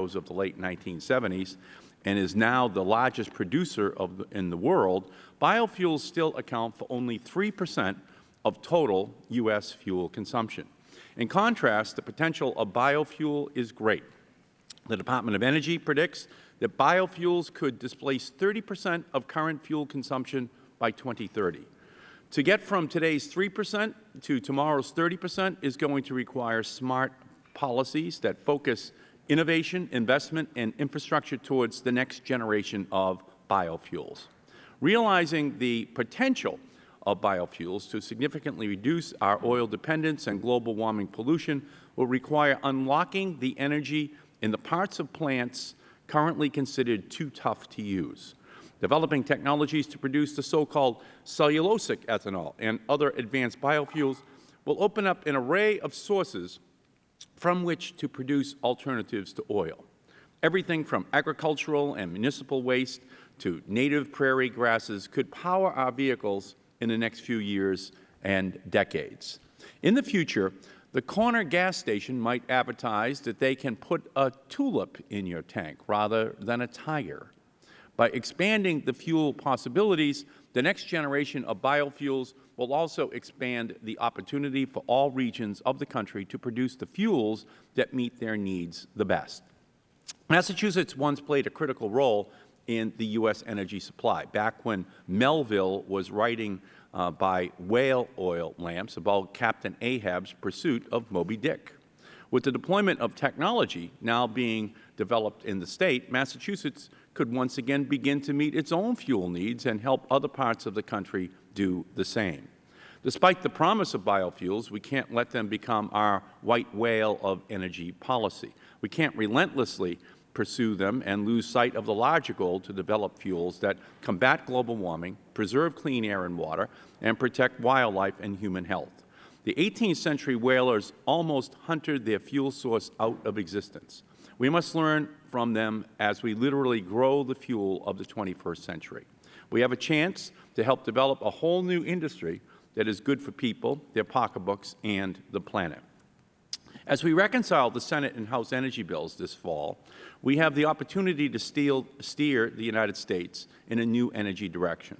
of the late 1970s and is now the largest producer the, in the world, biofuels still account for only 3 percent of total U.S. fuel consumption. In contrast, the potential of biofuel is great. The Department of Energy predicts that biofuels could displace 30 percent of current fuel consumption by 2030. To get from today's 3 percent to tomorrow's 30 percent is going to require smart policies that focus innovation, investment, and infrastructure towards the next generation of biofuels. Realizing the potential of biofuels to significantly reduce our oil dependence and global warming pollution will require unlocking the energy in the parts of plants currently considered too tough to use, developing technologies to produce the so-called cellulosic ethanol and other advanced biofuels will open up an array of sources from which to produce alternatives to oil. Everything from agricultural and municipal waste to native prairie grasses could power our vehicles in the next few years and decades. In the future, the corner gas station might advertise that they can put a tulip in your tank rather than a tiger. By expanding the fuel possibilities, the next generation of biofuels will also expand the opportunity for all regions of the country to produce the fuels that meet their needs the best. Massachusetts once played a critical role in the U.S. energy supply. Back when Melville was writing uh, by whale oil lamps about Captain Ahab's pursuit of Moby Dick. With the deployment of technology now being developed in the State, Massachusetts could once again begin to meet its own fuel needs and help other parts of the country do the same. Despite the promise of biofuels, we can't let them become our white whale of energy policy. We can't relentlessly pursue them and lose sight of the larger goal to develop fuels that combat global warming, preserve clean air and water, and protect wildlife and human health. The 18th century whalers almost hunted their fuel source out of existence. We must learn from them as we literally grow the fuel of the 21st century. We have a chance to help develop a whole new industry that is good for people, their pocketbooks, and the planet. As we reconcile the Senate and House energy bills this fall, we have the opportunity to steal, steer the United States in a new energy direction.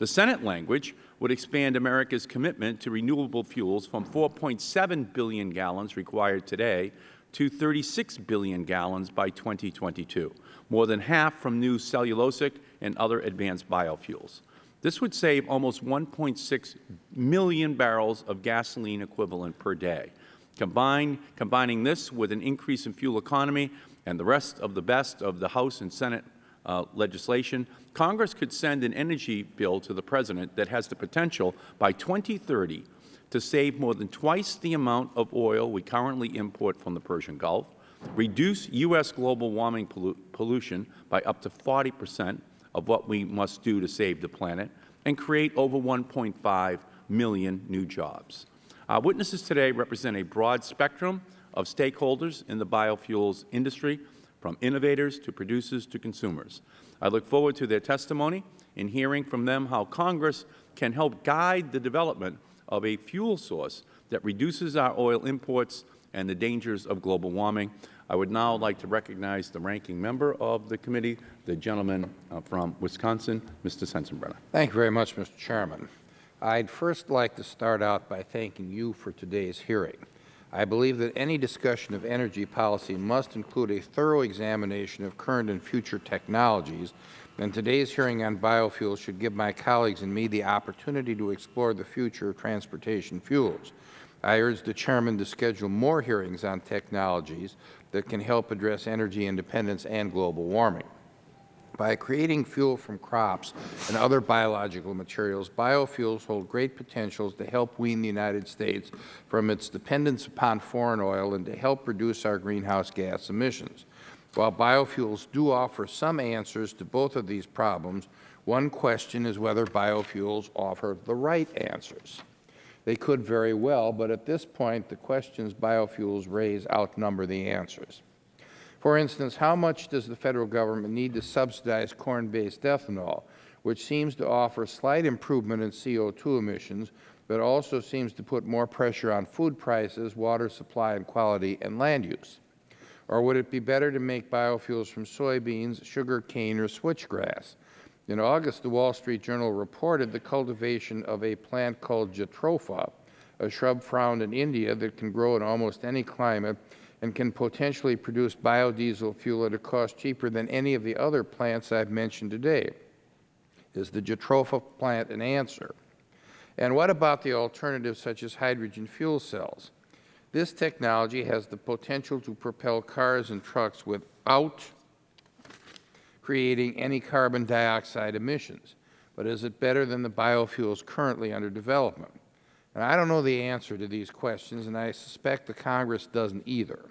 The Senate language would expand America's commitment to renewable fuels from 4.7 billion gallons required today to 36 billion gallons by 2022, more than half from new cellulosic and other advanced biofuels. This would save almost 1.6 million barrels of gasoline equivalent per day. Combining this with an increase in fuel economy and the rest of the best of the House and Senate uh, legislation, Congress could send an energy bill to the President that has the potential by 2030 to save more than twice the amount of oil we currently import from the Persian Gulf, reduce U.S. global warming pollu pollution by up to 40 percent of what we must do to save the planet, and create over 1.5 million new jobs. Our witnesses today represent a broad spectrum of stakeholders in the biofuels industry, from innovators to producers to consumers. I look forward to their testimony in hearing from them how Congress can help guide the development of a fuel source that reduces our oil imports and the dangers of global warming. I would now like to recognize the ranking member of the committee, the gentleman uh, from Wisconsin, Mr. Sensenbrenner. Thank you very much, Mr. Chairman. I'd first like to start out by thanking you for today's hearing. I believe that any discussion of energy policy must include a thorough examination of current and future technologies, and today's hearing on biofuels should give my colleagues and me the opportunity to explore the future of transportation fuels. I urge the Chairman to schedule more hearings on technologies that can help address energy independence and global warming. By creating fuel from crops and other biological materials, biofuels hold great potentials to help wean the United States from its dependence upon foreign oil and to help reduce our greenhouse gas emissions. While biofuels do offer some answers to both of these problems, one question is whether biofuels offer the right answers. They could very well, but at this point, the questions biofuels raise outnumber the answers. For instance, how much does the Federal Government need to subsidize corn-based ethanol, which seems to offer slight improvement in CO2 emissions, but also seems to put more pressure on food prices, water supply and quality, and land use? Or would it be better to make biofuels from soybeans, sugar cane, or switchgrass? In August, the Wall Street Journal reported the cultivation of a plant called jatropha, a shrub found in India that can grow in almost any climate and can potentially produce biodiesel fuel at a cost cheaper than any of the other plants I have mentioned today. Is the jatropha plant an answer? And what about the alternatives such as hydrogen fuel cells? This technology has the potential to propel cars and trucks without creating any carbon dioxide emissions. But is it better than the biofuels currently under development? And I don't know the answer to these questions, and I suspect the Congress doesn't either.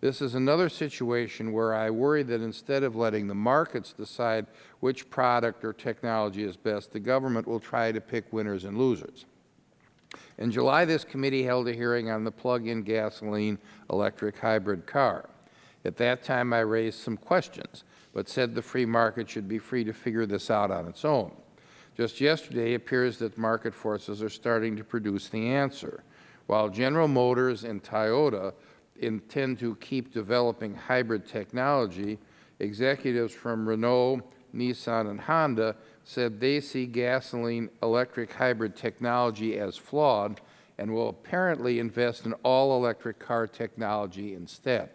This is another situation where I worry that instead of letting the markets decide which product or technology is best, the government will try to pick winners and losers. In July, this committee held a hearing on the plug-in gasoline electric hybrid car. At that time, I raised some questions, but said the free market should be free to figure this out on its own. Just yesterday, it appears that market forces are starting to produce the answer. While General Motors and Toyota intend to keep developing hybrid technology, executives from Renault, Nissan, and Honda said they see gasoline electric hybrid technology as flawed and will apparently invest in all-electric car technology instead.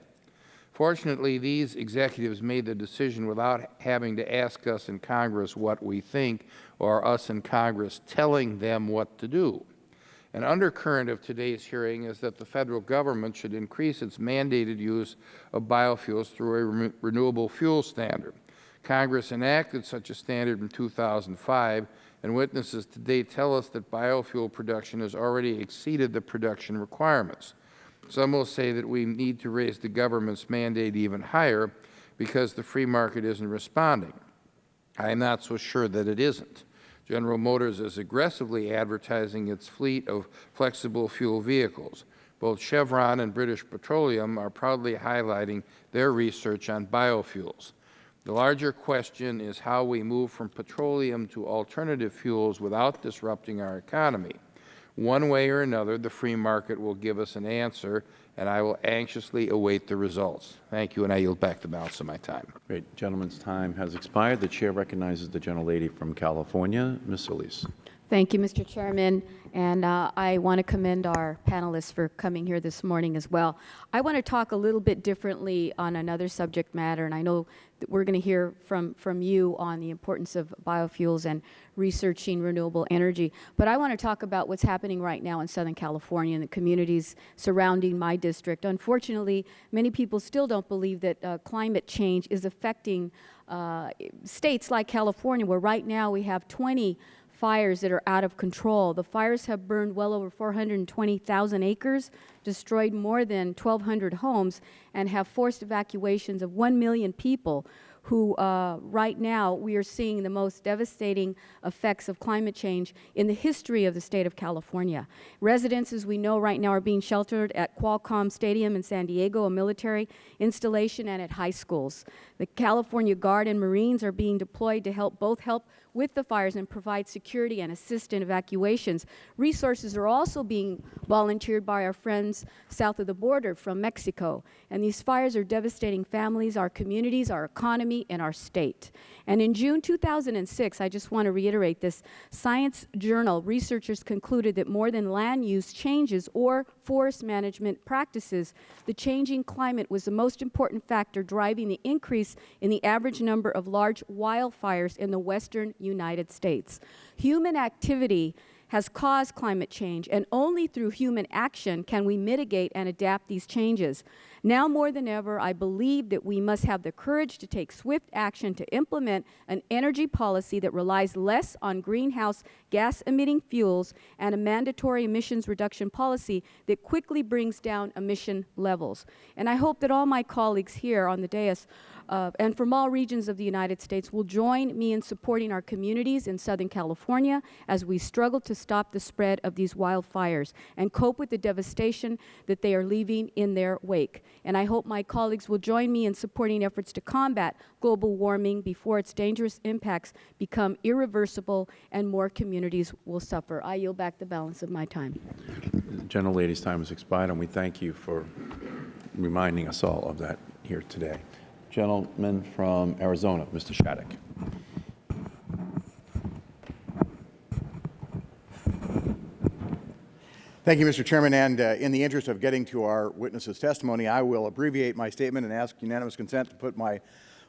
Fortunately, these executives made the decision without having to ask us in Congress what we think or us in Congress telling them what to do. An undercurrent of today's hearing is that the Federal Government should increase its mandated use of biofuels through a re renewable fuel standard. Congress enacted such a standard in 2005, and witnesses today tell us that biofuel production has already exceeded the production requirements. Some will say that we need to raise the government's mandate even higher because the free market isn't responding. I am not so sure that it isn't. General Motors is aggressively advertising its fleet of flexible fuel vehicles. Both Chevron and British Petroleum are proudly highlighting their research on biofuels. The larger question is how we move from petroleum to alternative fuels without disrupting our economy. One way or another, the free market will give us an answer, and I will anxiously await the results. Thank you, and I yield back the balance of my time. Great. The gentleman's time has expired. The Chair recognizes the gentlelady from California, Ms. Solis. Thank you, Mr. Chairman, and uh, I want to commend our panelists for coming here this morning as well. I want to talk a little bit differently on another subject matter, and I know that we're going to hear from, from you on the importance of biofuels and researching renewable energy. But I want to talk about what's happening right now in Southern California and the communities surrounding my district. Unfortunately, many people still don't believe that uh, climate change is affecting uh, states like California, where right now we have 20 fires that are out of control. The fires have burned well over 420,000 acres, destroyed more than 1,200 homes, and have forced evacuations of 1 million people who uh, right now we are seeing the most devastating effects of climate change in the history of the state of California. Residents, as we know right now, are being sheltered at Qualcomm Stadium in San Diego, a military installation, and at high schools. The California Guard and Marines are being deployed to help both help with the fires and provide security and assist in evacuations. Resources are also being volunteered by our friends south of the border from Mexico. And these fires are devastating families, our communities, our economy, and our state. And in June 2006, I just want to reiterate this, Science Journal researchers concluded that more than land use changes or forest management practices, the changing climate was the most important factor driving the increase in the average number of large wildfires in the western United States. Human activity has caused climate change, and only through human action can we mitigate and adapt these changes. Now more than ever, I believe that we must have the courage to take swift action to implement an energy policy that relies less on greenhouse gas-emitting fuels and a mandatory emissions reduction policy that quickly brings down emission levels. And I hope that all my colleagues here on the dais uh, and from all regions of the United States will join me in supporting our communities in Southern California as we struggle to stop the spread of these wildfires and cope with the devastation that they are leaving in their wake. And I hope my colleagues will join me in supporting efforts to combat global warming before its dangerous impacts become irreversible and more communities will suffer. I yield back the balance of my time. The gentlelady's time has expired, and we thank you for reminding us all of that here today. Gentleman from Arizona, Mr. Shadegg. Thank you, Mr. Chairman, and uh, in the interest of getting to our witness's testimony, I will abbreviate my statement and ask unanimous consent to put my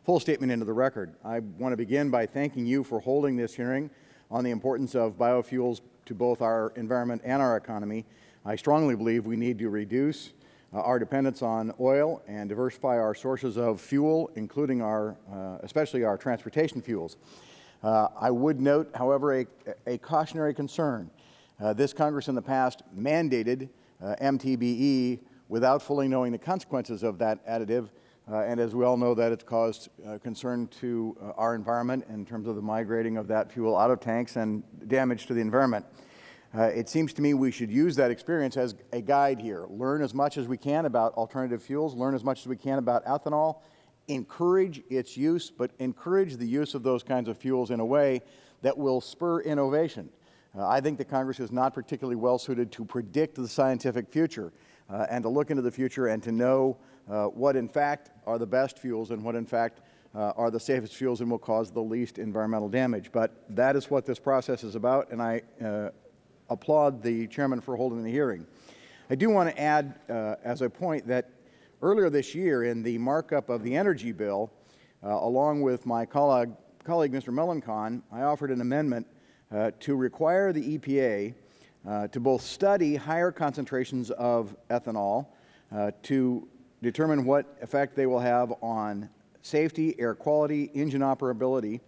full statement into the record. I want to begin by thanking you for holding this hearing on the importance of biofuels to both our environment and our economy. I strongly believe we need to reduce our dependence on oil and diversify our sources of fuel, including our, uh, especially our transportation fuels. Uh, I would note, however, a, a cautionary concern. Uh, this Congress in the past mandated uh, MTBE without fully knowing the consequences of that additive, uh, and as we all know, that it's caused uh, concern to uh, our environment in terms of the migrating of that fuel out of tanks and damage to the environment. Uh, it seems to me we should use that experience as a guide here. Learn as much as we can about alternative fuels, learn as much as we can about ethanol, encourage its use, but encourage the use of those kinds of fuels in a way that will spur innovation. Uh, I think the Congress is not particularly well suited to predict the scientific future uh, and to look into the future and to know uh, what in fact are the best fuels and what in fact uh, are the safest fuels and will cause the least environmental damage. But that is what this process is about, and I uh, applaud the chairman for holding the hearing. I do want to add uh, as a point that earlier this year in the markup of the energy bill, along with my colleague, colleague Mr. Melancon, I offered an amendment uh, to require the EPA uh, to both study higher concentrations of ethanol uh, to determine what effect they will have on safety, air quality, engine operability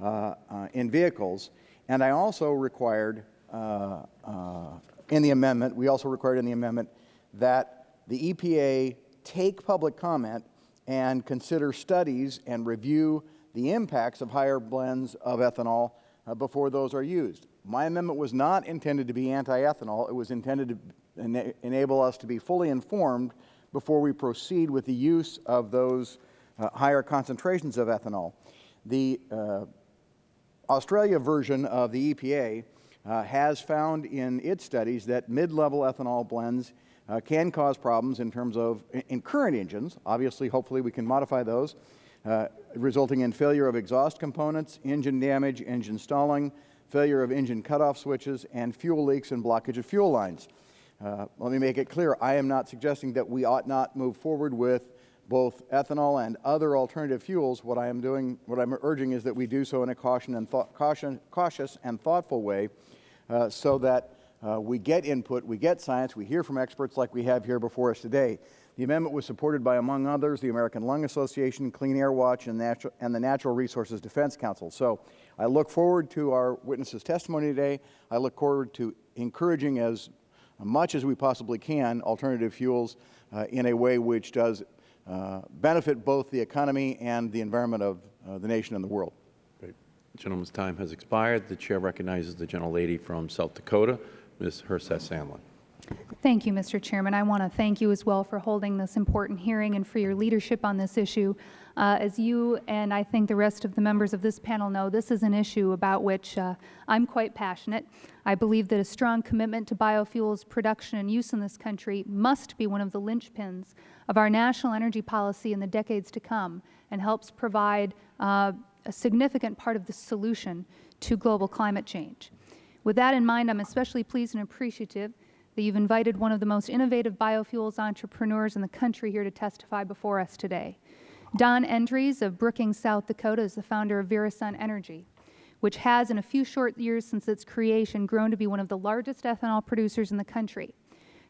uh, uh, in vehicles. And I also required uh, in the amendment, we also required in the amendment that the EPA take public comment and consider studies and review the impacts of higher blends of ethanol uh, before those are used. My amendment was not intended to be anti-ethanol. It was intended to ena enable us to be fully informed before we proceed with the use of those uh, higher concentrations of ethanol. The uh, Australia version of the EPA uh, has found in its studies that mid-level ethanol blends uh, can cause problems in terms of in current engines. Obviously, hopefully we can modify those, uh, resulting in failure of exhaust components, engine damage, engine stalling, failure of engine cutoff switches, and fuel leaks and blockage of fuel lines. Uh, let me make it clear, I am not suggesting that we ought not move forward with both ethanol and other alternative fuels. What I am doing, what I'm urging is that we do so in a caution and caution, cautious and thoughtful way uh, so that uh, we get input, we get science, we hear from experts like we have here before us today. The amendment was supported by, among others, the American Lung Association, Clean Air Watch, and, and the Natural Resources Defense Council. So I look forward to our witnesses' testimony today. I look forward to encouraging as much as we possibly can alternative fuels uh, in a way which does benefit both the economy and the environment of uh, the nation and the world. Great. The gentleman's time has expired. The Chair recognizes the gentlelady from South Dakota, Ms. Herseth Sandlin. Thank you, Mr. Chairman. I want to thank you as well for holding this important hearing and for your leadership on this issue. Uh, as you and I think the rest of the members of this panel know, this is an issue about which uh, I'm quite passionate. I believe that a strong commitment to biofuels production and use in this country must be one of the linchpins of our national energy policy in the decades to come and helps provide uh, a significant part of the solution to global climate change. With that in mind, I'm especially pleased and appreciative that you've invited one of the most innovative biofuels entrepreneurs in the country here to testify before us today. Don Endres of Brookings, South Dakota is the founder of VeraSun Energy, which has, in a few short years since its creation, grown to be one of the largest ethanol producers in the country.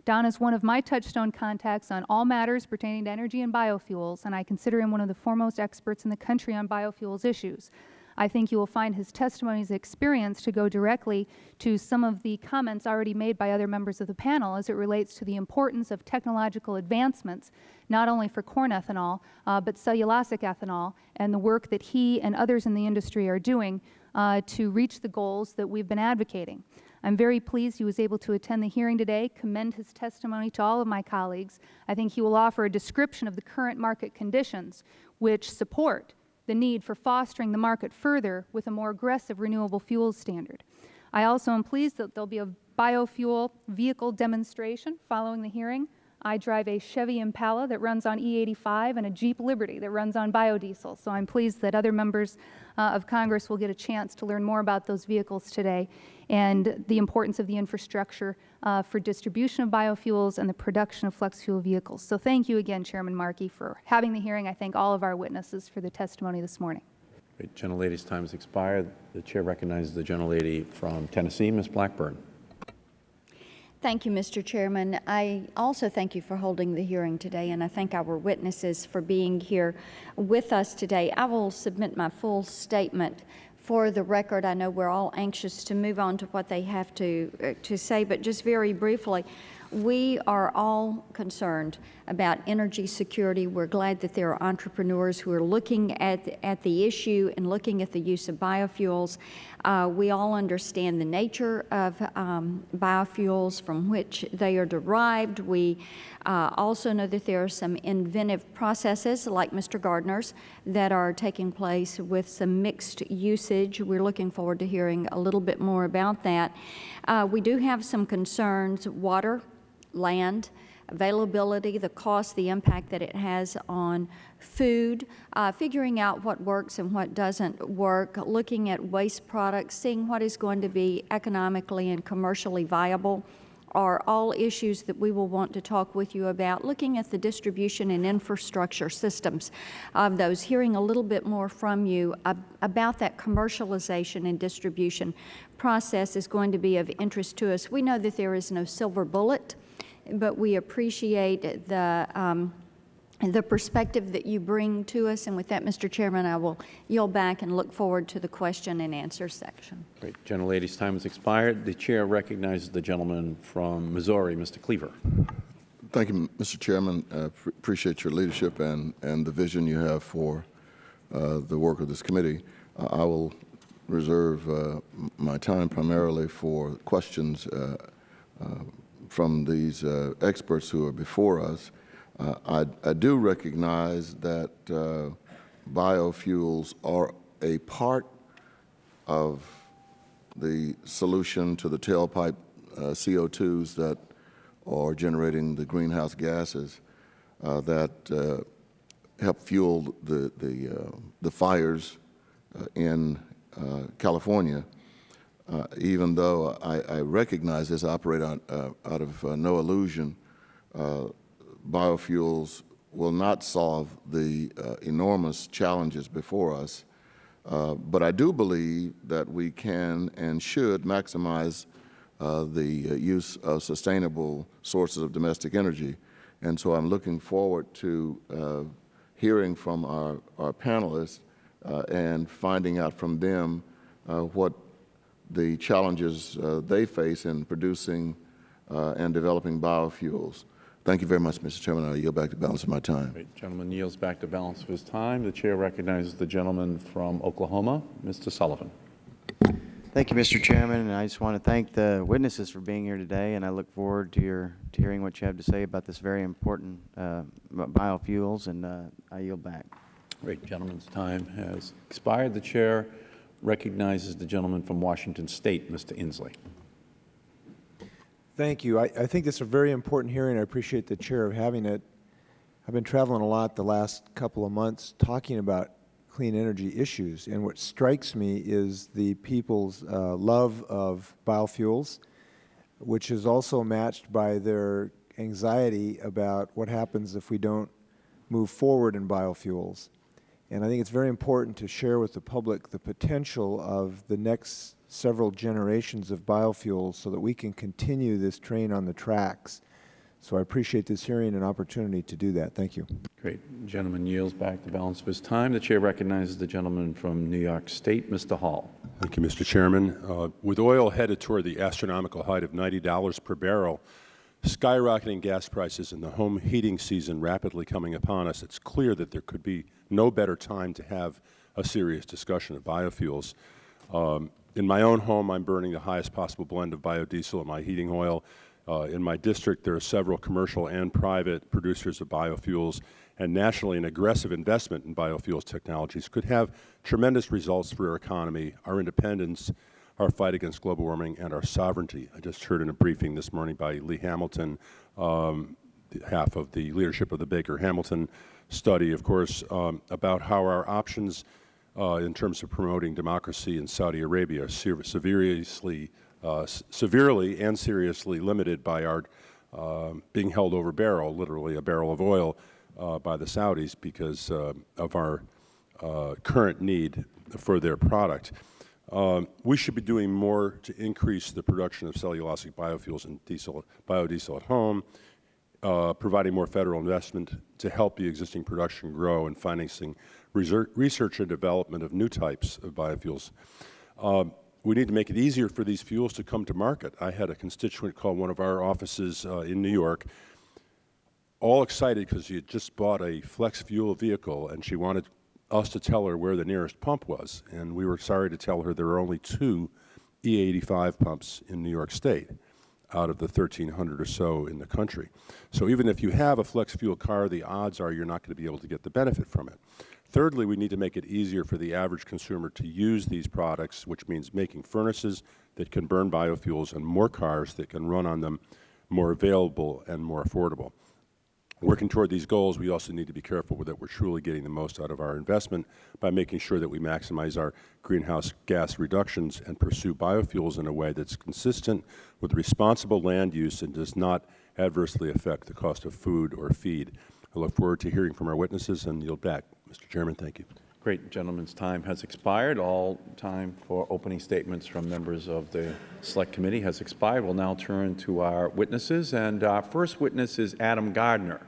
Don is one of my touchstone contacts on all matters pertaining to energy and biofuels, and I consider him one of the foremost experts in the country on biofuels issues. I think you will find his testimony's experience to go directly to some of the comments already made by other members of the panel as it relates to the importance of technological advancements, not only for corn ethanol, uh, but cellulosic ethanol, and the work that he and others in the industry are doing uh, to reach the goals that we've been advocating. I'm very pleased he was able to attend the hearing today, commend his testimony to all of my colleagues. I think he will offer a description of the current market conditions which support the need for fostering the market further with a more aggressive renewable fuels standard. I also am pleased that there will be a biofuel vehicle demonstration following the hearing. I drive a Chevy Impala that runs on E85 and a Jeep Liberty that runs on biodiesel. So I'm pleased that other members uh, of Congress will get a chance to learn more about those vehicles today and the importance of the infrastructure uh, for distribution of biofuels and the production of flex fuel vehicles. So thank you again, Chairman Markey, for having the hearing. I thank all of our witnesses for the testimony this morning. Great. Gentlelady's time has expired. The Chair recognizes the gentlelady from Tennessee, Ms. Blackburn. Thank you, Mr. Chairman. I also thank you for holding the hearing today, and I thank our witnesses for being here with us today. I will submit my full statement for the record. I know we're all anxious to move on to what they have to, uh, to say, but just very briefly, we are all concerned about energy security. We're glad that there are entrepreneurs who are looking at, at the issue and looking at the use of biofuels. Uh, we all understand the nature of um, biofuels from which they are derived. We uh, also know that there are some inventive processes, like Mr. Gardner's, that are taking place with some mixed usage. We're looking forward to hearing a little bit more about that. Uh, we do have some concerns, water, land, availability, the cost, the impact that it has on food, uh, figuring out what works and what doesn't work, looking at waste products, seeing what is going to be economically and commercially viable are all issues that we will want to talk with you about, looking at the distribution and infrastructure systems of those, hearing a little bit more from you ab about that commercialization and distribution process is going to be of interest to us. We know that there is no silver bullet but we appreciate the, um, the perspective that you bring to us. And with that, Mr. Chairman, I will yield back and look forward to the question and answer section. Great. Gentlelady's time has expired. The Chair recognizes the gentleman from Missouri, Mr. Cleaver. Thank you, Mr. Chairman. Uh, appreciate your leadership and, and the vision you have for uh, the work of this committee. Uh, I will reserve uh, my time primarily for questions uh, uh, from these uh, experts who are before us. Uh, I, I, do recognize that uh, biofuels are a part of the solution to the tailpipe uh, CO2s that are generating the greenhouse gases that help fuel the, the, the fires in California uh, even though I, I, recognize this operate on, uh, out of uh, no illusion, uh, biofuels will not solve the uh, enormous challenges before us. Uh, but I do believe that we can and should maximize the use of sustainable sources of domestic energy. And so I'm looking forward to hearing from our, our panelists and finding out from them what the challenges uh, they face in producing uh, and developing biofuels. Thank you very much, Mr. Chairman. I yield back the balance of my time. Great. Gentleman yields back the balance of his time. The Chair recognizes the gentleman from Oklahoma, Mr. Sullivan. Thank you, Mr. Chairman, and I just want to thank the witnesses for being here today, and I look forward to your to hearing what you have to say about this very important uh, biofuels, and uh, I yield back. Great. Gentleman's time has expired. The Chair recognizes the gentleman from Washington State, Mr. Inslee. Thank you. I, I, think this is a very important hearing. I appreciate the chair of having it. I've been traveling a lot the last couple of months talking about clean energy issues, and what strikes me is the people's uh, love of biofuels, which is also matched by their anxiety about what happens if we don't move forward in biofuels. And I think it's very important to share with the public the potential of the next several generations of biofuels so that we can continue this train on the tracks. So I appreciate this hearing and opportunity to do that. Thank you. Great. The gentleman yields back the balance of his time. The Chair recognizes the gentleman from New York State, Mr. Hall. Thank you, Mr. Chairman. Uh, with oil headed toward the astronomical height of $90 per barrel, skyrocketing gas prices and the home heating season rapidly coming upon us, it's clear that there could be no better time to have a serious discussion of biofuels. Um, in my own home, I'm burning the highest possible blend of biodiesel in my heating oil. Uh, in my district, there are several commercial and private producers of biofuels, and nationally, an aggressive investment in biofuels technologies could have tremendous results for our economy, our independence, our fight against global warming, and our sovereignty. I just heard in a briefing this morning by Lee Hamilton um, behalf of the leadership of the Baker Hamilton study, of course, um, about how our options uh, in terms of promoting democracy in Saudi Arabia are severely, uh, severely and seriously limited by our uh, being held over barrel, literally a barrel of oil, uh, by the Saudis because uh, of our uh, current need for their product. Um, we should be doing more to increase the production of cellulosic biofuels and diesel, biodiesel at home, uh, providing more federal investment to help the existing production grow and financing research, and development of new types of biofuels. Um, we need to make it easier for these fuels to come to market. I had a constituent call one of our offices uh, in New York, all excited because she had just bought a flex fuel vehicle and she wanted us to tell her where the nearest pump was. And we were sorry to tell her there are only two E85 pumps in New York State out of the 1,300 or so in the country. So even if you have a flex fuel car, the odds are you're not going to be able to get the benefit from it. Thirdly, we need to make it easier for the average consumer to use these products, which means making furnaces that can burn biofuels and more cars that can run on them more available and more affordable. Working toward these goals, we also need to be careful that we're truly getting the most out of our investment by making sure that we maximize our greenhouse gas reductions and pursue biofuels in a way that's consistent with responsible land use and does not adversely affect the cost of food or feed. I look forward to hearing from our witnesses and yield back. Mr. Chairman, thank you. Great. Gentleman's time has expired. All time for opening statements from members of the Select Committee has expired. We'll now turn to our witnesses. And our first witness is Adam Gardner.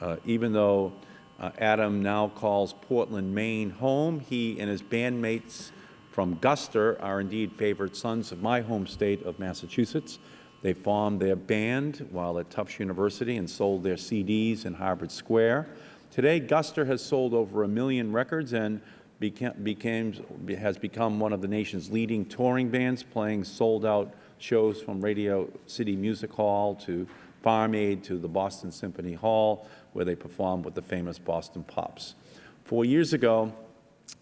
Uh, even though uh, Adam now calls Portland, Maine home, he and his bandmates from Guster are indeed favored sons of my home state of Massachusetts. They formed their band while at Tufts University and sold their CDs in Harvard Square. Today, Guster has sold over a million records and became, became, has become one of the nation's leading touring bands, playing sold-out shows from Radio City Music Hall to Farm Aid to the Boston Symphony Hall, where they performed with the famous Boston Pops. Four years ago,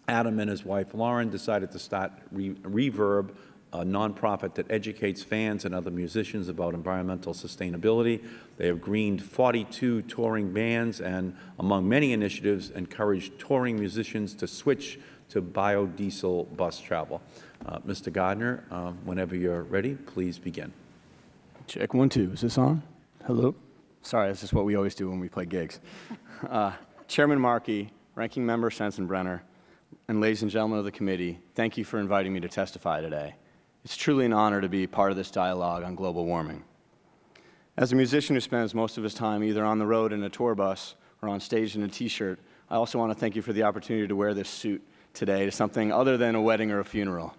Adam and his wife Lauren decided to start Re Reverb, a nonprofit that educates fans and other musicians about environmental sustainability. They have greened 42 touring bands and, among many initiatives, encouraged touring musicians to switch to biodiesel bus travel. Uh, Mr. Gardner, uh, whenever you're ready, please begin. Check one, two. Is this on? Hello? Sorry, this is what we always do when we play gigs. Uh, Chairman Markey, Ranking Member Sensenbrenner, and ladies and gentlemen of the committee, thank you for inviting me to testify today. It's truly an honor to be part of this dialogue on global warming. As a musician who spends most of his time either on the road in a tour bus or on stage in a T-shirt, I also want to thank you for the opportunity to wear this suit today to something other than a wedding or a funeral.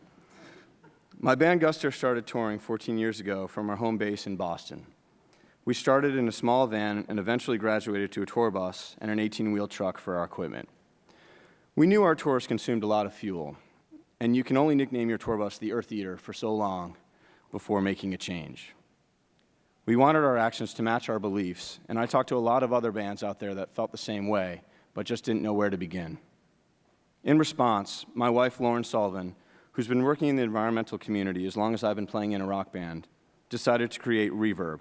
My band Guster started touring 14 years ago from our home base in Boston. We started in a small van and eventually graduated to a tour bus and an 18-wheel truck for our equipment. We knew our tours consumed a lot of fuel, and you can only nickname your tour bus the Earth Eater for so long before making a change. We wanted our actions to match our beliefs, and I talked to a lot of other bands out there that felt the same way, but just didn't know where to begin. In response, my wife, Lauren Sullivan, who's been working in the environmental community as long as I've been playing in a rock band, decided to create Reverb,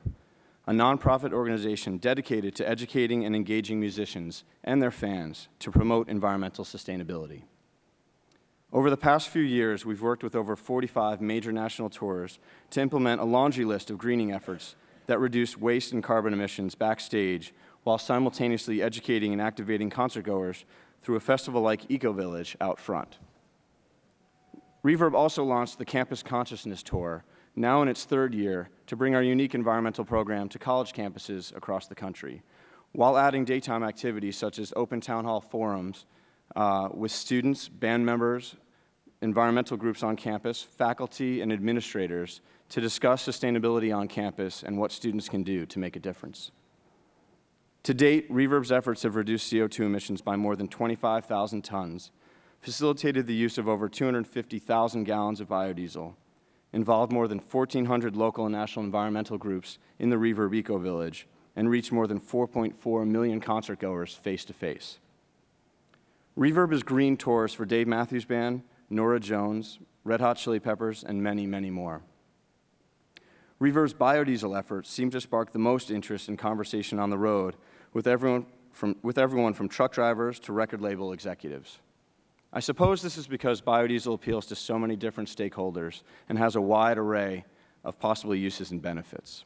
a nonprofit organization dedicated to educating and engaging musicians and their fans to promote environmental sustainability. Over the past few years, we've worked with over 45 major national tours to implement a laundry list of greening efforts that reduce waste and carbon emissions backstage while simultaneously educating and activating concertgoers through a festival like Eco Village out front. Reverb also launched the Campus Consciousness Tour, now in its third year, to bring our unique environmental program to college campuses across the country, while adding daytime activities such as open town hall forums uh, with students, band members, environmental groups on campus, faculty, and administrators to discuss sustainability on campus and what students can do to make a difference. To date, Reverb's efforts have reduced CO2 emissions by more than 25,000 tons, facilitated the use of over 250,000 gallons of biodiesel, involved more than 1,400 local and national environmental groups in the Reverb Eco Village, and reached more than 4.4 million concertgoers face-to-face. Reverb is green tours for Dave Matthews Band, Norah Jones, Red Hot Chili Peppers, and many, many more. Reverb's biodiesel efforts seem to spark the most interest and conversation on the road with everyone from, with everyone from truck drivers to record label executives. I suppose this is because biodiesel appeals to so many different stakeholders and has a wide array of possible uses and benefits.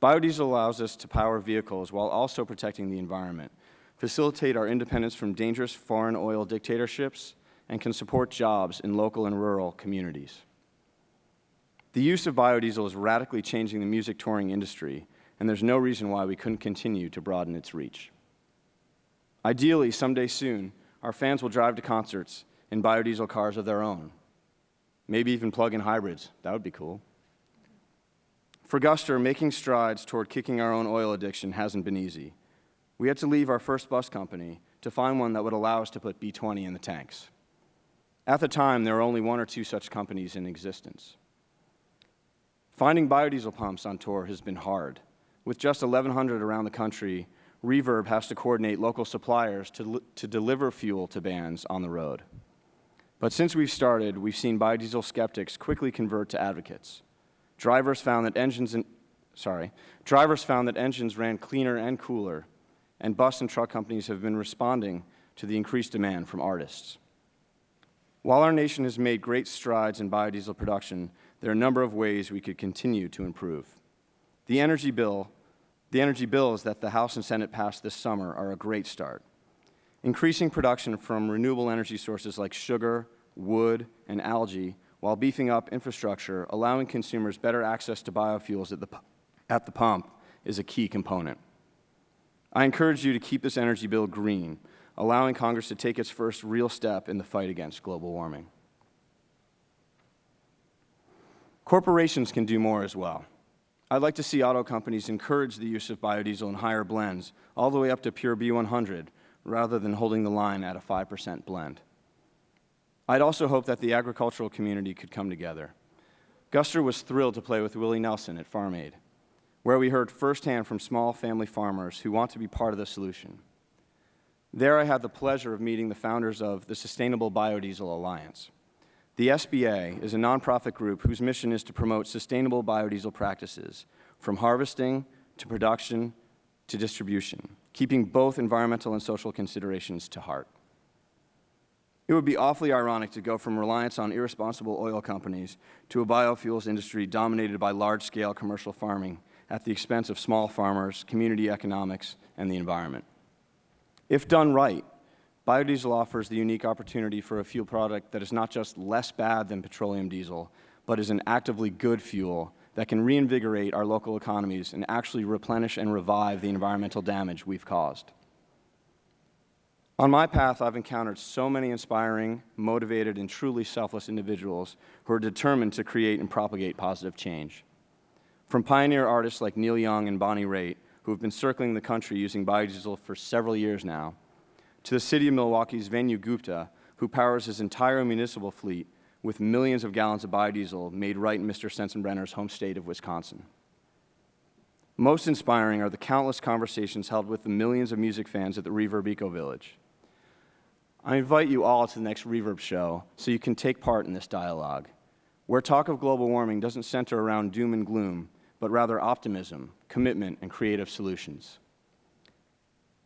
Biodiesel allows us to power vehicles while also protecting the environment, facilitate our independence from dangerous foreign oil dictatorships, and can support jobs in local and rural communities. The use of biodiesel is radically changing the music touring industry, and there's no reason why we couldn't continue to broaden its reach. Ideally, someday soon, our fans will drive to concerts in biodiesel cars of their own, maybe even plug-in hybrids. That would be cool. For Guster, making strides toward kicking our own oil addiction hasn't been easy. We had to leave our first bus company to find one that would allow us to put B20 in the tanks. At the time, there were only one or two such companies in existence. Finding biodiesel pumps on tour has been hard. With just 1,100 around the country, Reverb has to coordinate local suppliers to, to deliver fuel to bands on the road. But since we've started, we've seen biodiesel skeptics quickly convert to advocates. Drivers found that engines, in, sorry, drivers found that engines ran cleaner and cooler, and bus and truck companies have been responding to the increased demand from artists. While our nation has made great strides in biodiesel production, there are a number of ways we could continue to improve. The energy bill, the energy bills that the House and Senate passed this summer are a great start. Increasing production from renewable energy sources like sugar, wood, and algae while beefing up infrastructure, allowing consumers better access to biofuels at the, at the pump is a key component. I encourage you to keep this energy bill green, allowing Congress to take its first real step in the fight against global warming. Corporations can do more as well. I'd like to see auto companies encourage the use of biodiesel in higher blends, all the way up to pure B100, rather than holding the line at a 5% blend. I'd also hope that the agricultural community could come together. Guster was thrilled to play with Willie Nelson at Farm Aid, where we heard firsthand from small family farmers who want to be part of the solution. There I had the pleasure of meeting the founders of the Sustainable Biodiesel Alliance. The SBA is a nonprofit group whose mission is to promote sustainable biodiesel practices, from harvesting to production to distribution, keeping both environmental and social considerations to heart. It would be awfully ironic to go from reliance on irresponsible oil companies to a biofuels industry dominated by large-scale commercial farming at the expense of small farmers, community economics, and the environment. If done right, biodiesel offers the unique opportunity for a fuel product that is not just less bad than petroleum diesel, but is an actively good fuel that can reinvigorate our local economies and actually replenish and revive the environmental damage we've caused. On my path, I've encountered so many inspiring, motivated, and truly selfless individuals who are determined to create and propagate positive change. From pioneer artists like Neil Young and Bonnie Raitt, who have been circling the country using biodiesel for several years now, to the city of Milwaukee's Venu Gupta, who powers his entire municipal fleet with millions of gallons of biodiesel made right in Mr. Sensenbrenner's home state of Wisconsin. Most inspiring are the countless conversations held with the millions of music fans at the Reverb Eco Village. I invite you all to the next Reverb show so you can take part in this dialogue, where talk of global warming doesn't center around doom and gloom, but rather optimism, commitment, and creative solutions.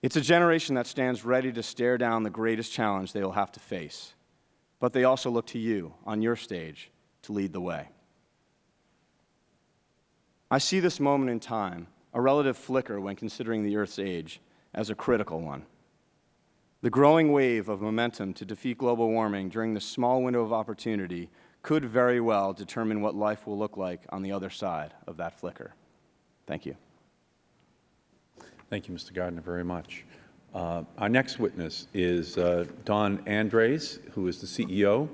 It's a generation that stands ready to stare down the greatest challenge they will have to face, but they also look to you on your stage to lead the way. I see this moment in time, a relative flicker when considering the Earth's age, as a critical one. The growing wave of momentum to defeat global warming during this small window of opportunity could very well determine what life will look like on the other side of that flicker. Thank you. Thank you, Mr. Gardner, very much. Uh, our next witness is uh, Don Endres, who is the CEO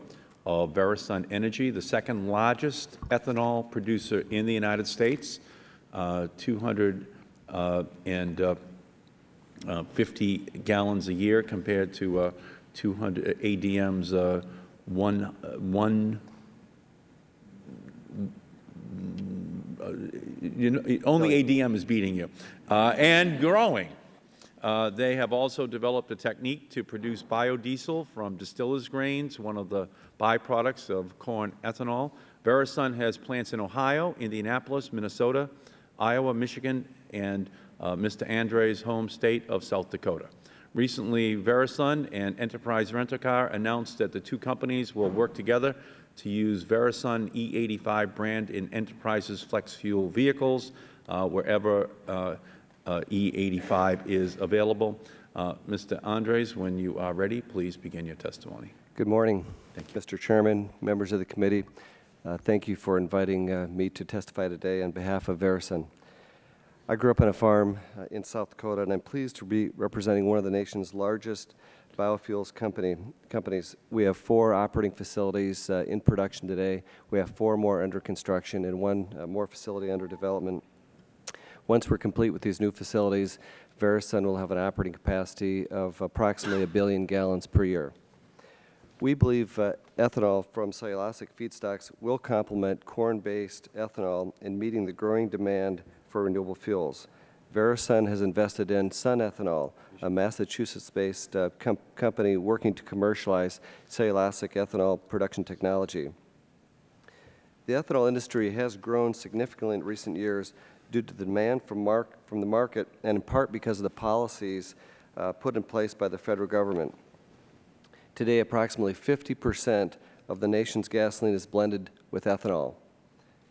of VeraSun Energy, the second largest ethanol producer in the United States, uh, 200 uh, uh, uh, 50 gallons a year compared to uh, 200 ADM's one, one you know, only ADM is beating you, and growing. Uh, they have also developed a technique to produce biodiesel from distillers grains, one of the byproducts of corn ethanol. VeraSun has plants in Ohio, Indianapolis, Minnesota, Iowa, Michigan, and uh, Mr. Endres' home state of South Dakota. Recently, VeraSun and Enterprise Rent-A-Car announced that the two companies will work together to use VeraSun E85 brand in Enterprise's flex fuel vehicles uh, wherever uh, uh, E85 is available. Uh, Mr. Endres, when you are ready, please begin your testimony. Good morning, Mr. Chairman, members of the committee. Uh, thank you for inviting uh, me to testify today on behalf of VeraSun. I grew up on a farm uh, in South Dakota, and I'm pleased to be representing one of the nation's largest biofuels company, companies. We have four operating facilities uh, in production today. We have four more under construction and one uh, more facility under development. Once we're complete with these new facilities, VeraSun will have an operating capacity of approximately a billion gallons per year. We believe uh, ethanol from cellulosic feedstocks will complement corn-based ethanol in meeting the growing demand for renewable fuels. VeraSun has invested in Sun Ethanol, a Massachusetts-based uh, com company working to commercialize cellulosic ethanol production technology. The ethanol industry has grown significantly in recent years due to the demand from, from the market and in part because of the policies uh, put in place by the Federal Government. Today, approximately 50 percent of the nation's gasoline is blended with ethanol.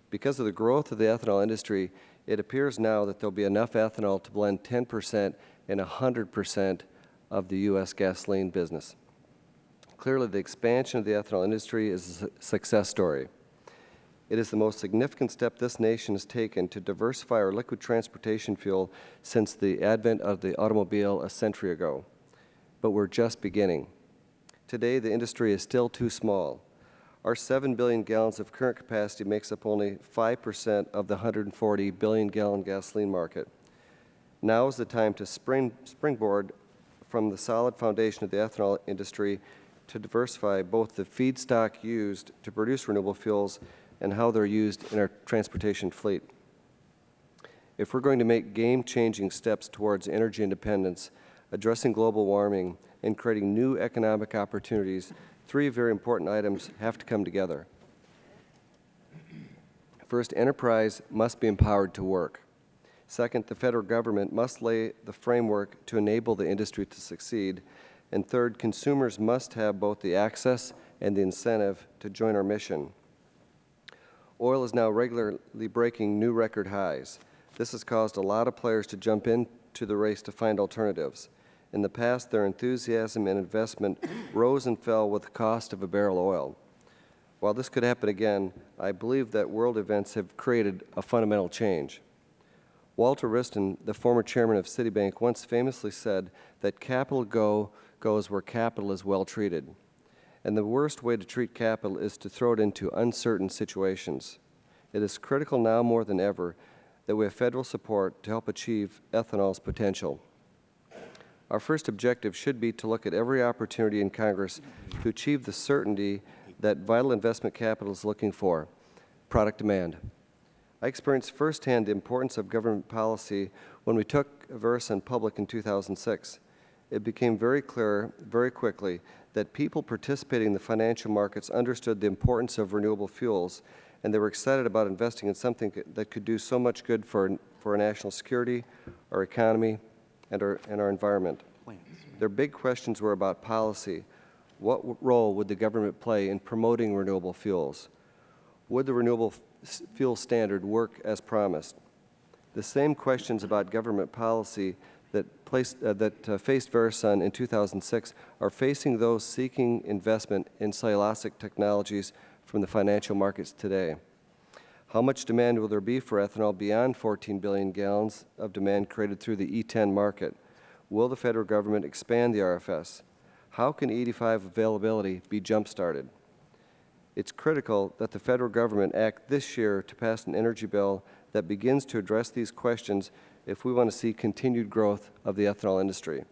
Because of the growth of the ethanol industry, it appears now that there will be enough ethanol to blend 10 percent and 100 percent of the U.S. gasoline business. Clearly, the expansion of the ethanol industry is a success story. It is the most significant step this nation has taken to diversify our liquid transportation fuel since the advent of the automobile a century ago. But we're just beginning. Today, the industry is still too small. Our 7 billion gallons of current capacity makes up only 5 percent of the 140 billion gallon gasoline market. Now is the time to spring, springboard from the solid foundation of the ethanol industry to diversify both the feedstock used to produce renewable fuels and how they're used in our transportation fleet. If we're going to make game-changing steps towards energy independence, addressing global warming, and creating new economic opportunities, three very important items have to come together. First, enterprise must be empowered to work. Second, the Federal Government must lay the framework to enable the industry to succeed. And third, consumers must have both the access and the incentive to join our mission. Oil is now regularly breaking new record highs. This has caused a lot of players to jump into the race to find alternatives. In the past, their enthusiasm and investment rose and fell with the cost of a barrel of oil. While this could happen again, I believe that world events have created a fundamental change. Walter Wriston, the former chairman of Citibank, once famously said that capital go goes where capital is well treated. And the worst way to treat capital is to throw it into uncertain situations. It is critical now more than ever that we have Federal support to help achieve ethanol's potential. Our first objective should be to look at every opportunity in Congress to achieve the certainty that vital investment capital is looking for, product demand. I experienced firsthand the importance of government policy when we took VeraSun public in 2006. It became very clear very quickly that people participating in the financial markets understood the importance of renewable fuels, and they were excited about investing in something that could do so much good for, for our national security, our economy, and our, and our environment. Their big questions were about policy. What role would the government play in promoting renewable fuels? Would the renewable fuel standard work as promised? The same questions about government policy that, placed, uh, that uh, faced VeraSun in 2006 are facing those seeking investment in cellulosic technologies from the financial markets today. How much demand will there be for ethanol beyond 14 billion gallons of demand created through the E10 market? Will the Federal Government expand the RFS? How can E85 availability be jump-started? It's critical that the Federal Government act this year to pass an energy bill that begins to address these questions if we want to see continued growth of the ethanol industry.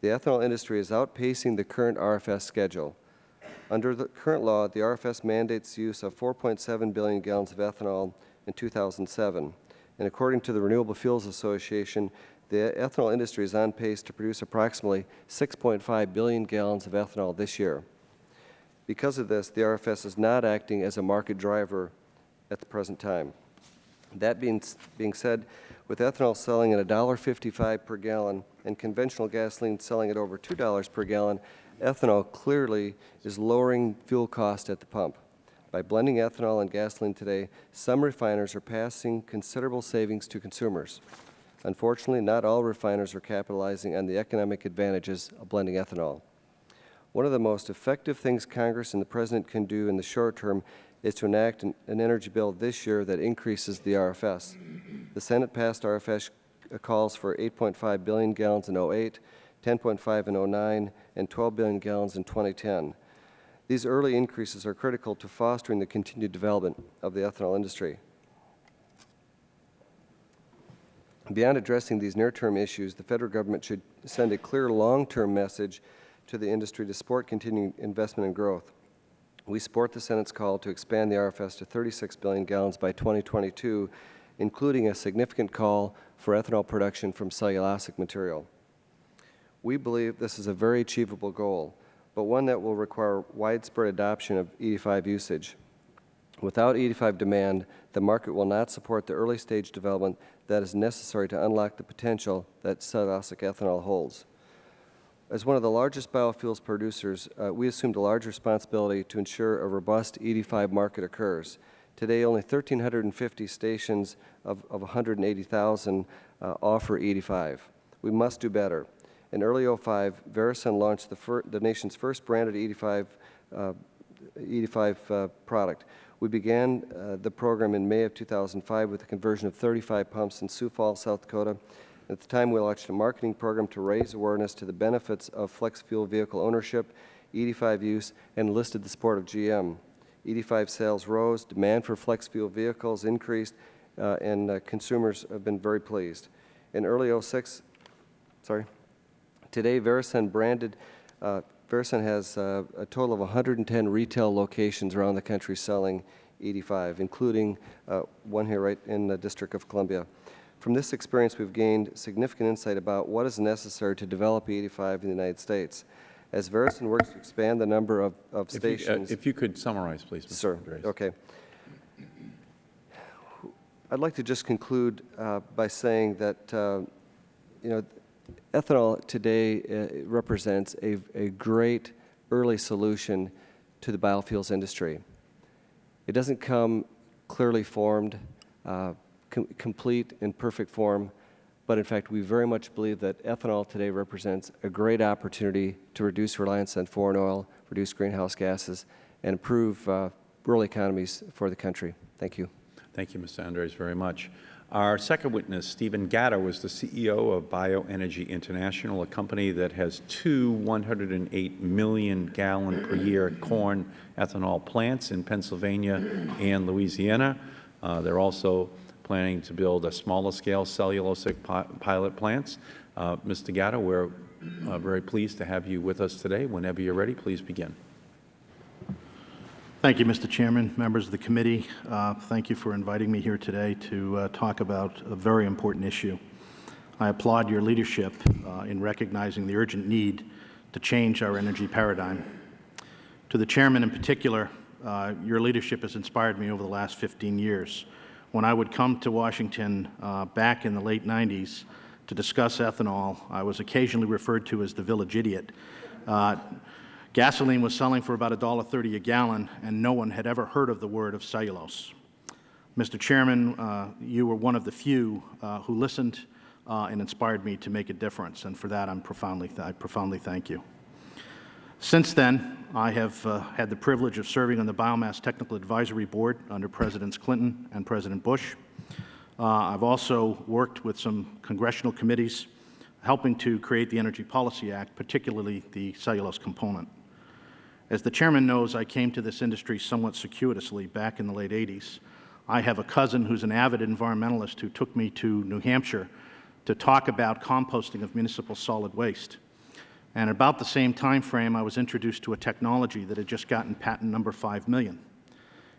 The ethanol industry is outpacing the current RFS schedule. Under the current law, the RFS mandates use of 4.7 billion gallons of ethanol in 2007. And according to the Renewable Fuels Association, the ethanol industry is on pace to produce approximately 6.5 billion gallons of ethanol this year. Because of this, the RFS is not acting as a market driver at the present time. That being, being said, with ethanol selling at $1.55 per gallon and conventional gasoline selling at over $2 per gallon, ethanol clearly is lowering fuel cost at the pump. By blending ethanol and gasoline today, some refiners are passing considerable savings to consumers. Unfortunately, not all refiners are capitalizing on the economic advantages of blending ethanol. One of the most effective things Congress and the President can do in the short term is to enact an, an energy bill this year that increases the RFS. The Senate passed RFS calls for 8.5 billion gallons in 08, 10.5 in 09, and 12 billion gallons in 2010. These early increases are critical to fostering the continued development of the ethanol industry. Beyond addressing these near-term issues, the federal government should send a clear long-term message to the industry to support continued investment and growth. We support the Senate's call to expand the RFS to 36 billion gallons by 2022, including a significant call for ethanol production from cellulosic material. We believe this is a very achievable goal but one that will require widespread adoption of E85 usage. Without E85 demand, the market will not support the early stage development that is necessary to unlock the potential that cellulosic ethanol holds. As one of the largest biofuels producers, uh, we assumed a large responsibility to ensure a robust E85 market occurs. Today, only 1,350 stations of, of 180,000 uh, offer E85. We must do better. In early 05, VeraSun launched the, the, nation's first branded E85, uh, E85 uh, product. We began uh, the program in May of 2005 with the conversion of 35 pumps in Sioux Falls, South Dakota. At the time, we launched a marketing program to raise awareness to the benefits of flex fuel vehicle ownership, E85 use, and listed the support of GM. E85 sales rose, demand for flex fuel vehicles increased, uh, and uh, consumers have been very pleased. In early 06, sorry? Today, VeraSun branded, uh, has uh, a total of 110 retail locations around the country selling E85, including uh, one here right in the District of Columbia. From this experience, we've gained significant insight about what is necessary to develop E85 in the United States. As VeraSun works to expand the number of, of if stations... You, uh, if you could summarize, please, Mr. Sir, Endres. okay. I'd like to just conclude uh, by saying that, uh, you know, ethanol today uh, represents a, a great early solution to the biofuels industry. It doesn't come clearly formed, uh, com complete in perfect form, but in fact we very much believe that ethanol today represents a great opportunity to reduce reliance on foreign oil, reduce greenhouse gases, and improve uh, rural economies for the country. Thank you. Thank you, Mr. Endres, very much. Our second witness, Stephen Gatto, is the CEO of Bioenergy International, a company that has two 108 million gallon per year corn ethanol plants in Pennsylvania and Louisiana. Uh, they're also planning to build a smaller scale cellulosic pi pilot plants. Uh, Mr. Gatto, we're uh, very pleased to have you with us today. Whenever you're ready, please begin. Thank you, Mr. Chairman, members of the committee. Uh, thank you for inviting me here today to uh, talk about a very important issue. I applaud your leadership uh, in recognizing the urgent need to change our energy paradigm. To the Chairman in particular, uh, your leadership has inspired me over the last 15 years. When I would come to Washington uh, back in the late 90s to discuss ethanol, I was occasionally referred to as the village idiot. Uh, Gasoline was selling for about $1.30 a gallon, and no one had ever heard of the word of cellulose. Mr. Chairman, uh, you were one of the few uh, who listened uh, and inspired me to make a difference, and for that I'm profoundly I profoundly thank you. Since then, I have uh, had the privilege of serving on the Biomass Technical Advisory Board under Presidents Clinton and President Bush. Uh, I've also worked with some congressional committees helping to create the Energy Policy Act, particularly the cellulose component. As the Chairman knows, I came to this industry somewhat circuitously back in the late 80s. I have a cousin who's an avid environmentalist who took me to New Hampshire to talk about composting of municipal solid waste. And about the same time frame, I was introduced to a technology that had just gotten patent number 5 million.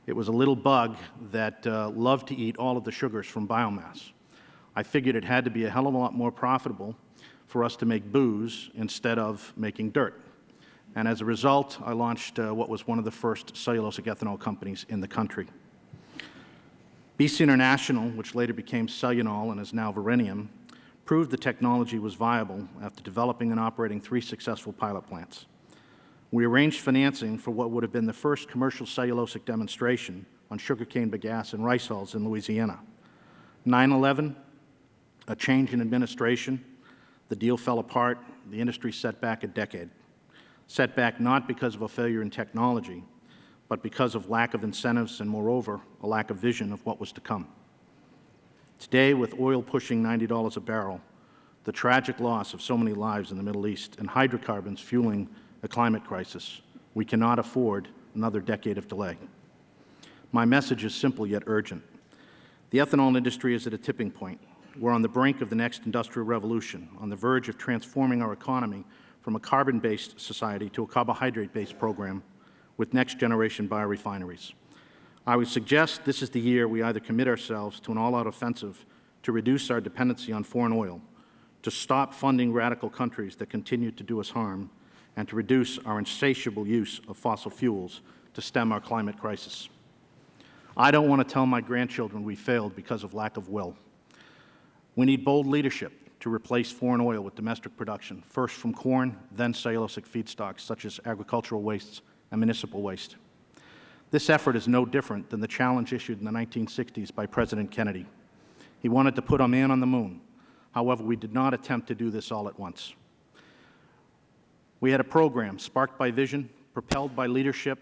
It was a little bug that uh, loved to eat all of the sugars from biomass. I figured it had to be a hell of a lot more profitable for us to make booze instead of making dirt. And as a result, I launched uh, what was one of the first cellulosic ethanol companies in the country. BC International, which later became Celunol and is now Verenium, proved the technology was viable after developing and operating three successful pilot plants. We arranged financing for what would have been the first commercial cellulosic demonstration on sugarcane bagasse and rice hulls in Louisiana. 9-11, a change in administration, the deal fell apart, the industry set back a decade. Set back not because of a failure in technology, but because of lack of incentives and, moreover, a lack of vision of what was to come. Today, with oil pushing $90 a barrel, the tragic loss of so many lives in the Middle East, and hydrocarbons fueling a climate crisis, we cannot afford another decade of delay. My message is simple yet urgent. The ethanol industry is at a tipping point. We're on the brink of the next industrial revolution, on the verge of transforming our economy from a carbon-based society to a carbohydrate-based program with next-generation biorefineries. I would suggest this is the year we either commit ourselves to an all-out offensive to reduce our dependency on foreign oil, to stop funding radical countries that continue to do us harm, and to reduce our insatiable use of fossil fuels to stem our climate crisis. I don't want to tell my grandchildren we failed because of lack of will. We need bold leadership to replace foreign oil with domestic production, first from corn, then cellulosic feedstocks such as agricultural wastes and municipal waste. This effort is no different than the challenge issued in the 1960s by President Kennedy. He wanted to put a man on the moon. However, we did not attempt to do this all at once. We had a program sparked by vision, propelled by leadership,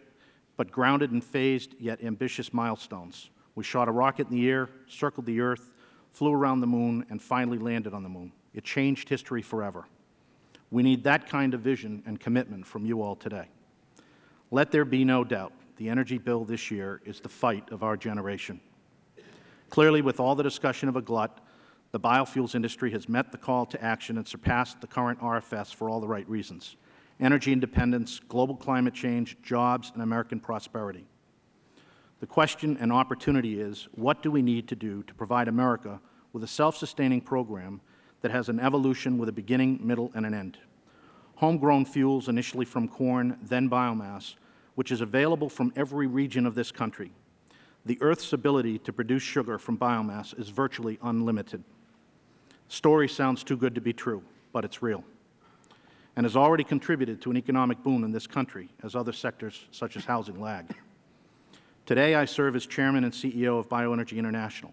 but grounded in phased yet ambitious milestones. We shot a rocket in the air, circled the Earth, flew around the Moon, and finally landed on the Moon. It changed history forever. We need that kind of vision and commitment from you all today. Let there be no doubt, the energy bill this year is the fight of our generation. Clearly, with all the discussion of a glut, the biofuels industry has met the call to action and surpassed the current RFS for all the right reasons energy independence, global climate change, jobs, and American prosperity. The question and opportunity is, what do we need to do to provide America with a self-sustaining program that has an evolution with a beginning, middle, and an end? Homegrown fuels, initially from corn, then biomass, which is available from every region of this country. The Earth's ability to produce sugar from biomass is virtually unlimited. Story sounds too good to be true, but it's real and has already contributed to an economic boom in this country as other sectors such as housing lag. Today, I serve as Chairman and CEO of Bioenergy International,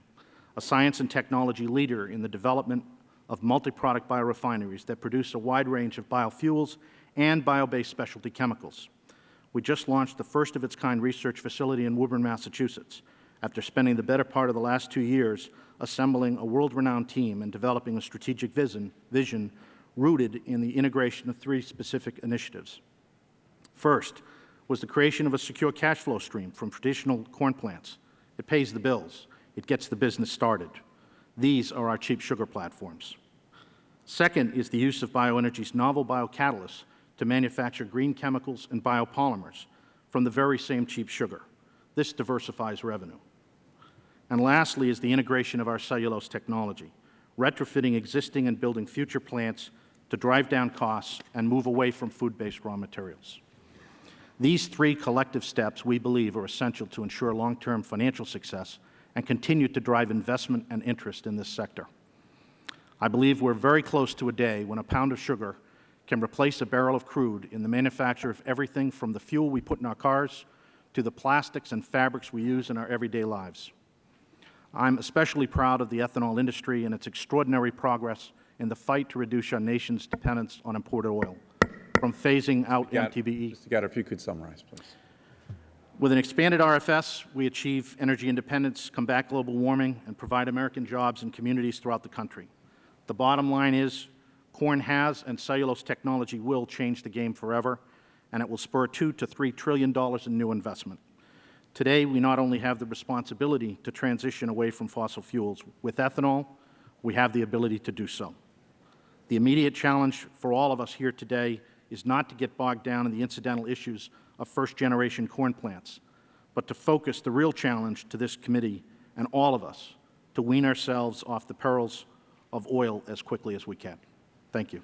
a science and technology leader in the development of multi-product biorefineries that produce a wide range of biofuels and bio-based specialty chemicals. We just launched the first of its kind research facility in Woburn, Massachusetts, after spending the better part of the last two years assembling a world-renowned team and developing a strategic vision, vision rooted in the integration of three specific initiatives. First was the creation of a secure cash flow stream from traditional corn plants. It pays the bills. It gets the business started. These are our cheap sugar platforms. Second is the use of bioenergy's novel biocatalysts to manufacture green chemicals and biopolymers from the very same cheap sugar. This diversifies revenue. And lastly is the integration of our cellulose technology, retrofitting existing and building future plants to drive down costs and move away from food-based raw materials. These three collective steps, we believe, are essential to ensure long-term financial success and continue to drive investment and interest in this sector. I believe we're very close to a day when a pound of sugar can replace a barrel of crude in the manufacture of everything from the fuel we put in our cars to the plastics and fabrics we use in our everyday lives. I'm especially proud of the ethanol industry and its extraordinary progress in the fight to reduce our nation's dependence on imported oil, from phasing out MTBE. Mr. Gatto, if you could summarize, please. With an expanded RFS, we achieve energy independence, combat global warming, and provide American jobs in communities throughout the country. The bottom line is corn has and cellulose technology will change the game forever, and it will spur two to three trillion dollars in new investment. Today, we not only have the responsibility to transition away from fossil fuels. With ethanol, we have the ability to do so. The immediate challenge for all of us here today is not to get bogged down in the incidental issues of first-generation corn plants, but to focus the real challenge to this committee and all of us to wean ourselves off the perils of oil as quickly as we can. Thank you.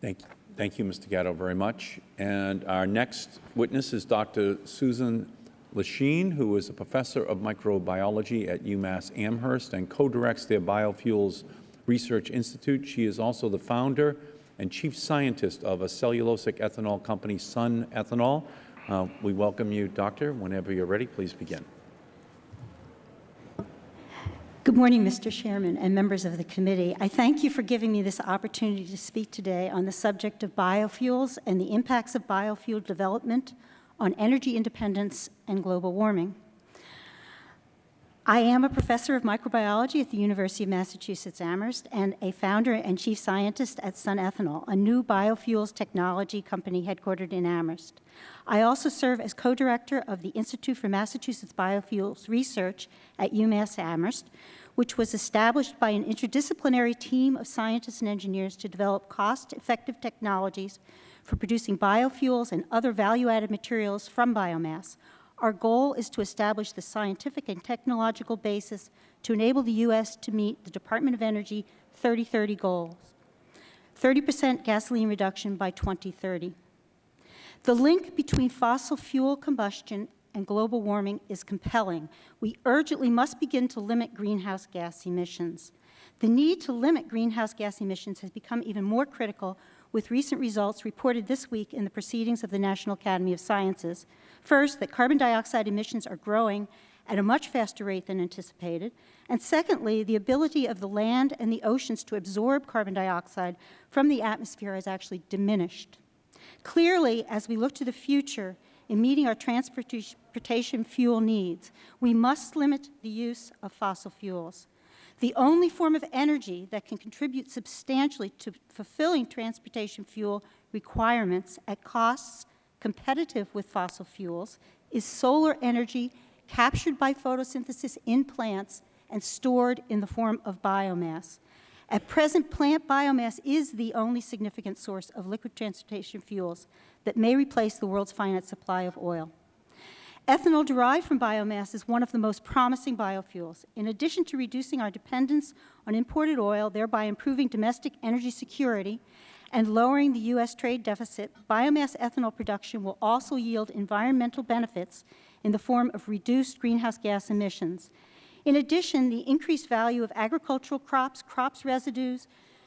Thank you. Thank you, Mr. Gatto, very much. And our next witness is Dr. Susan Leschine, who is a professor of microbiology at UMass Amherst and co-directs their Biofuels Research Institute. She is also the founder and chief scientist of a cellulosic ethanol company, Sun Ethanol. Uh, we welcome you, Doctor. Whenever you're ready, please begin. Good morning, Mr. Chairman and members of the committee. I thank you for giving me this opportunity to speak today on the subject of biofuels and the impacts of biofuel development on energy independence and global warming. I am a professor of microbiology at the University of Massachusetts Amherst and a founder and chief scientist at Sun Ethanol, a new biofuels technology company headquartered in Amherst. I also serve as co-director of the Institute for Massachusetts Biofuels Research at UMass Amherst, which was established by an interdisciplinary team of scientists and engineers to develop cost-effective technologies for producing biofuels and other value-added materials from biomass, our goal is to establish the scientific and technological basis to enable the U.S. to meet the Department of Energy 3030 goals, 30 percent gasoline reduction by 2030. The link between fossil fuel combustion and global warming is compelling. We urgently must begin to limit greenhouse gas emissions. The need to limit greenhouse gas emissions has become even more critical with recent results reported this week in the Proceedings of the National Academy of Sciences. First, that carbon dioxide emissions are growing at a much faster rate than anticipated, and secondly, the ability of the land and the oceans to absorb carbon dioxide from the atmosphere has actually diminished. Clearly, as we look to the future in meeting our transportation fuel needs, we must limit the use of fossil fuels. The only form of energy that can contribute substantially to fulfilling transportation fuel requirements at costs competitive with fossil fuels is solar energy captured by photosynthesis in plants and stored in the form of biomass. At present, plant biomass is the only significant source of liquid transportation fuels that may replace the world's finite supply of oil. Ethanol derived from biomass is one of the most promising biofuels. In addition to reducing our dependence on imported oil, thereby improving domestic energy security and lowering the U.S. trade deficit, biomass ethanol production will also yield environmental benefits in the form of reduced greenhouse gas emissions. In addition, the increased value of agricultural crops, crops residues,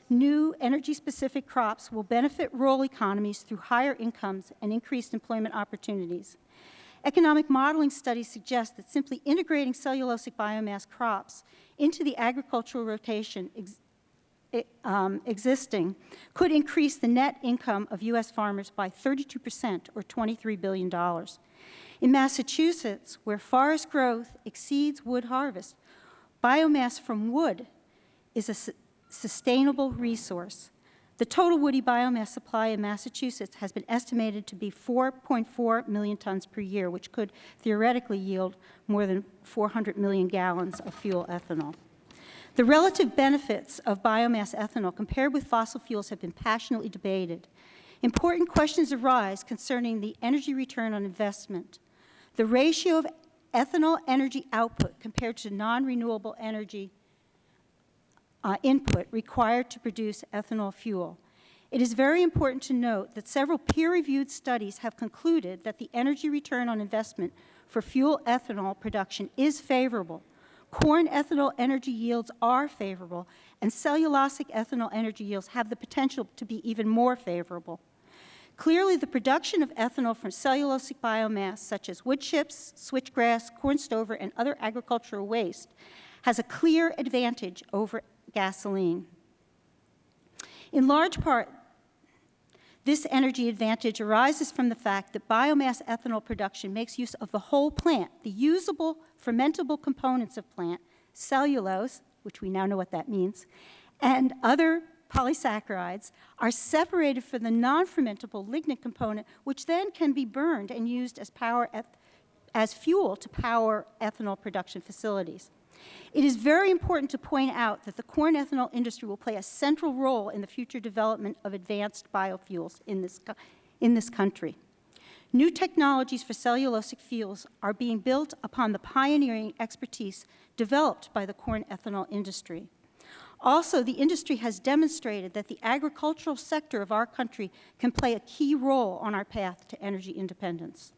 new energy-specific crops will benefit rural economies through higher incomes and increased employment opportunities. Economic modeling studies suggest that simply integrating cellulosic biomass crops into the agricultural rotation ex um, existing could increase the net income of U.S. farmers by 32 percent, or $23 billion. In Massachusetts, where forest growth exceeds wood harvest, biomass from wood is a su sustainable resource. The total woody biomass supply in Massachusetts has been estimated to be 4.4 million tons per year, which could theoretically yield more than 400 million gallons of fuel ethanol. The relative benefits of biomass ethanol compared with fossil fuels have been passionately debated. Important questions arise concerning the energy return on investment. The ratio of ethanol energy output compared to non-renewable energy uh, input required to produce ethanol fuel. It is very important to note that several peer-reviewed studies have concluded that the energy return on investment for fuel ethanol production is favorable. Corn ethanol energy yields are favorable, and cellulosic ethanol energy yields have the potential to be even more favorable. Clearly, the production of ethanol from cellulosic biomass, such as wood chips, switchgrass, corn stover, and other agricultural waste, has a clear advantage over gasoline. In large part, this energy advantage arises from the fact that biomass ethanol production makes use of the whole plant, the usable fermentable components of plant, cellulose, which we now know what that means, and other polysaccharides are separated from the non-fermentable lignin component, which then can be burned and used as, power as fuel to power ethanol production facilities. It is very important to point out that the corn ethanol industry will play a central role in the future development of advanced biofuels in this, in this country. New technologies for cellulosic fuels are being built upon the pioneering expertise developed by the corn ethanol industry. Also, the industry has demonstrated that the agricultural sector of our country can play a key role on our path to energy independence.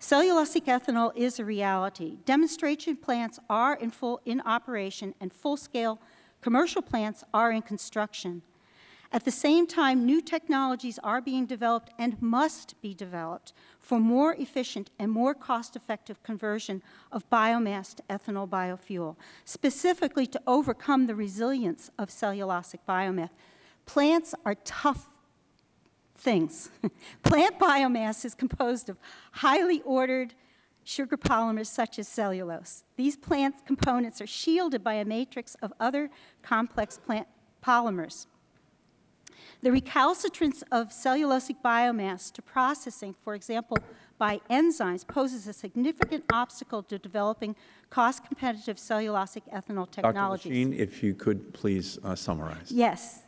Cellulosic ethanol is a reality. Demonstration plants are in full in operation and full-scale commercial plants are in construction. At the same time, new technologies are being developed and must be developed for more efficient and more cost-effective conversion of biomass to ethanol biofuel, specifically to overcome the resilience of cellulosic biomass. Plants are tough things. Plant biomass is composed of highly ordered sugar polymers such as cellulose. These plant components are shielded by a matrix of other complex plant polymers. The recalcitrance of cellulosic biomass to processing, for example, by enzymes, poses a significant obstacle to developing cost-competitive cellulosic ethanol technologies. Dr. Leschine, if you could please uh, summarize. Yes.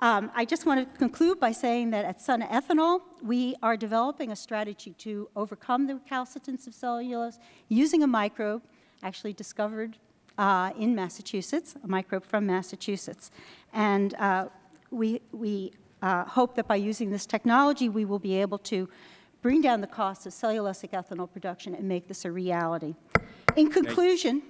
Um, I just want to conclude by saying that at Sun Ethanol, we are developing a strategy to overcome the recalcitrance of cellulose using a microbe actually discovered uh, in Massachusetts, a microbe from Massachusetts. And uh, we, we uh, hope that by using this technology, we will be able to bring down the cost of cellulosic ethanol production and make this a reality. In conclusion,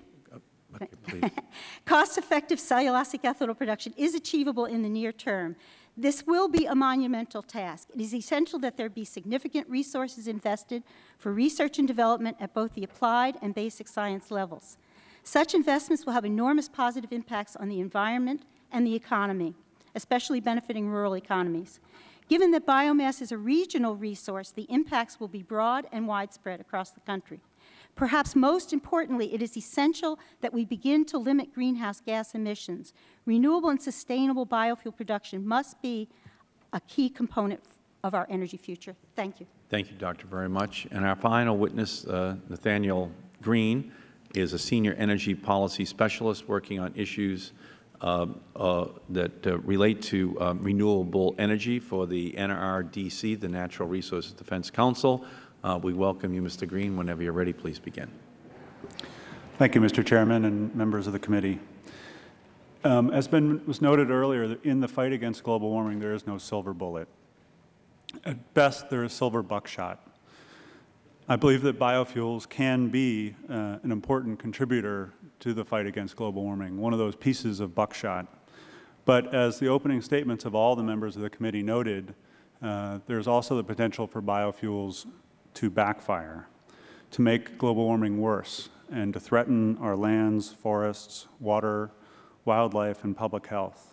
cost-effective cellulosic ethanol production is achievable in the near term. This will be a monumental task. It is essential that there be significant resources invested for research and development at both the applied and basic science levels. Such investments will have enormous positive impacts on the environment and the economy especially benefiting rural economies. Given that biomass is a regional resource, the impacts will be broad and widespread across the country. Perhaps most importantly, it is essential that we begin to limit greenhouse gas emissions. Renewable and sustainable biofuel production must be a key component of our energy future. Thank you. Thank you, Doctor, very much. And our final witness, uh, Nathaniel Greene, is a Senior Energy Policy Specialist working on issues uh, uh, that uh, relate to renewable energy for the NRDC, the Natural Resources Defense Council. We welcome you, Mr. Greene. Whenever you are ready, please begin. Thank you, Mr. Chairman and members of the committee. Um, as been, was noted earlier, in the fight against global warming, there is no silver bullet. At best, there is silver buckshot. I believe that biofuels can be uh, an important contributor to the fight against global warming, one of those pieces of buckshot. But as the opening statements of all the members of the committee noted, uh, there's also the potential for biofuels to backfire, to make global warming worse, and to threaten our lands, forests, water, wildlife, and public health.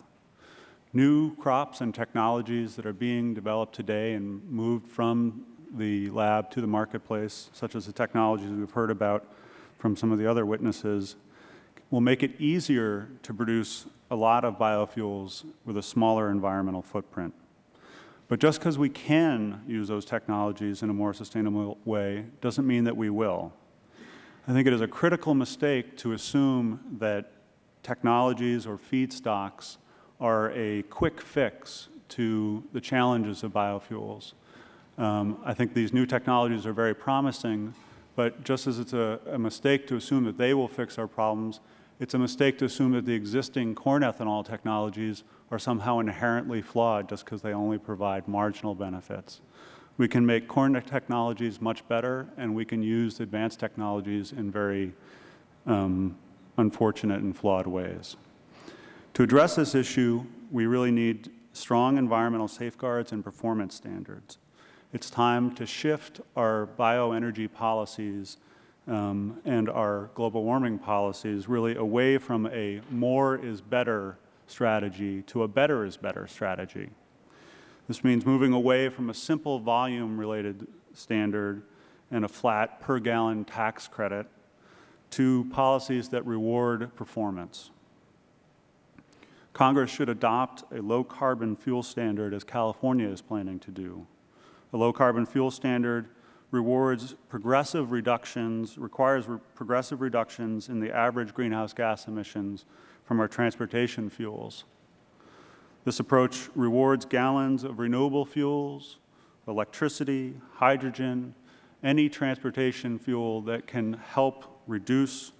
New crops and technologies that are being developed today and moved from the lab to the marketplace, such as the technologies we've heard about from some of the other witnesses, will make it easier to produce a lot of biofuels with a smaller environmental footprint. But just because we can use those technologies in a more sustainable way doesn't mean that we will. I think it is a critical mistake to assume that technologies or feedstocks are a quick fix to the challenges of biofuels. Um, I think these new technologies are very promising, but just as it's a, a mistake to assume that they will fix our problems, it's a mistake to assume that the existing corn ethanol technologies are somehow inherently flawed just because they only provide marginal benefits. We can make corn technologies much better, and we can use advanced technologies in very um, unfortunate and flawed ways. To address this issue, we really need strong environmental safeguards and performance standards. It's time to shift our bioenergy policies um, and our global warming policies really away from a more is better strategy to a better is better strategy. This means moving away from a simple volume-related standard and a flat per gallon tax credit to policies that reward performance. Congress should adopt a low-carbon fuel standard as California is planning to do. A low-carbon fuel standard rewards progressive reductions, requires re progressive reductions in the average greenhouse gas emissions from our transportation fuels. This approach rewards gallons of renewable fuels, electricity, hydrogen, any transportation fuel that can help reduce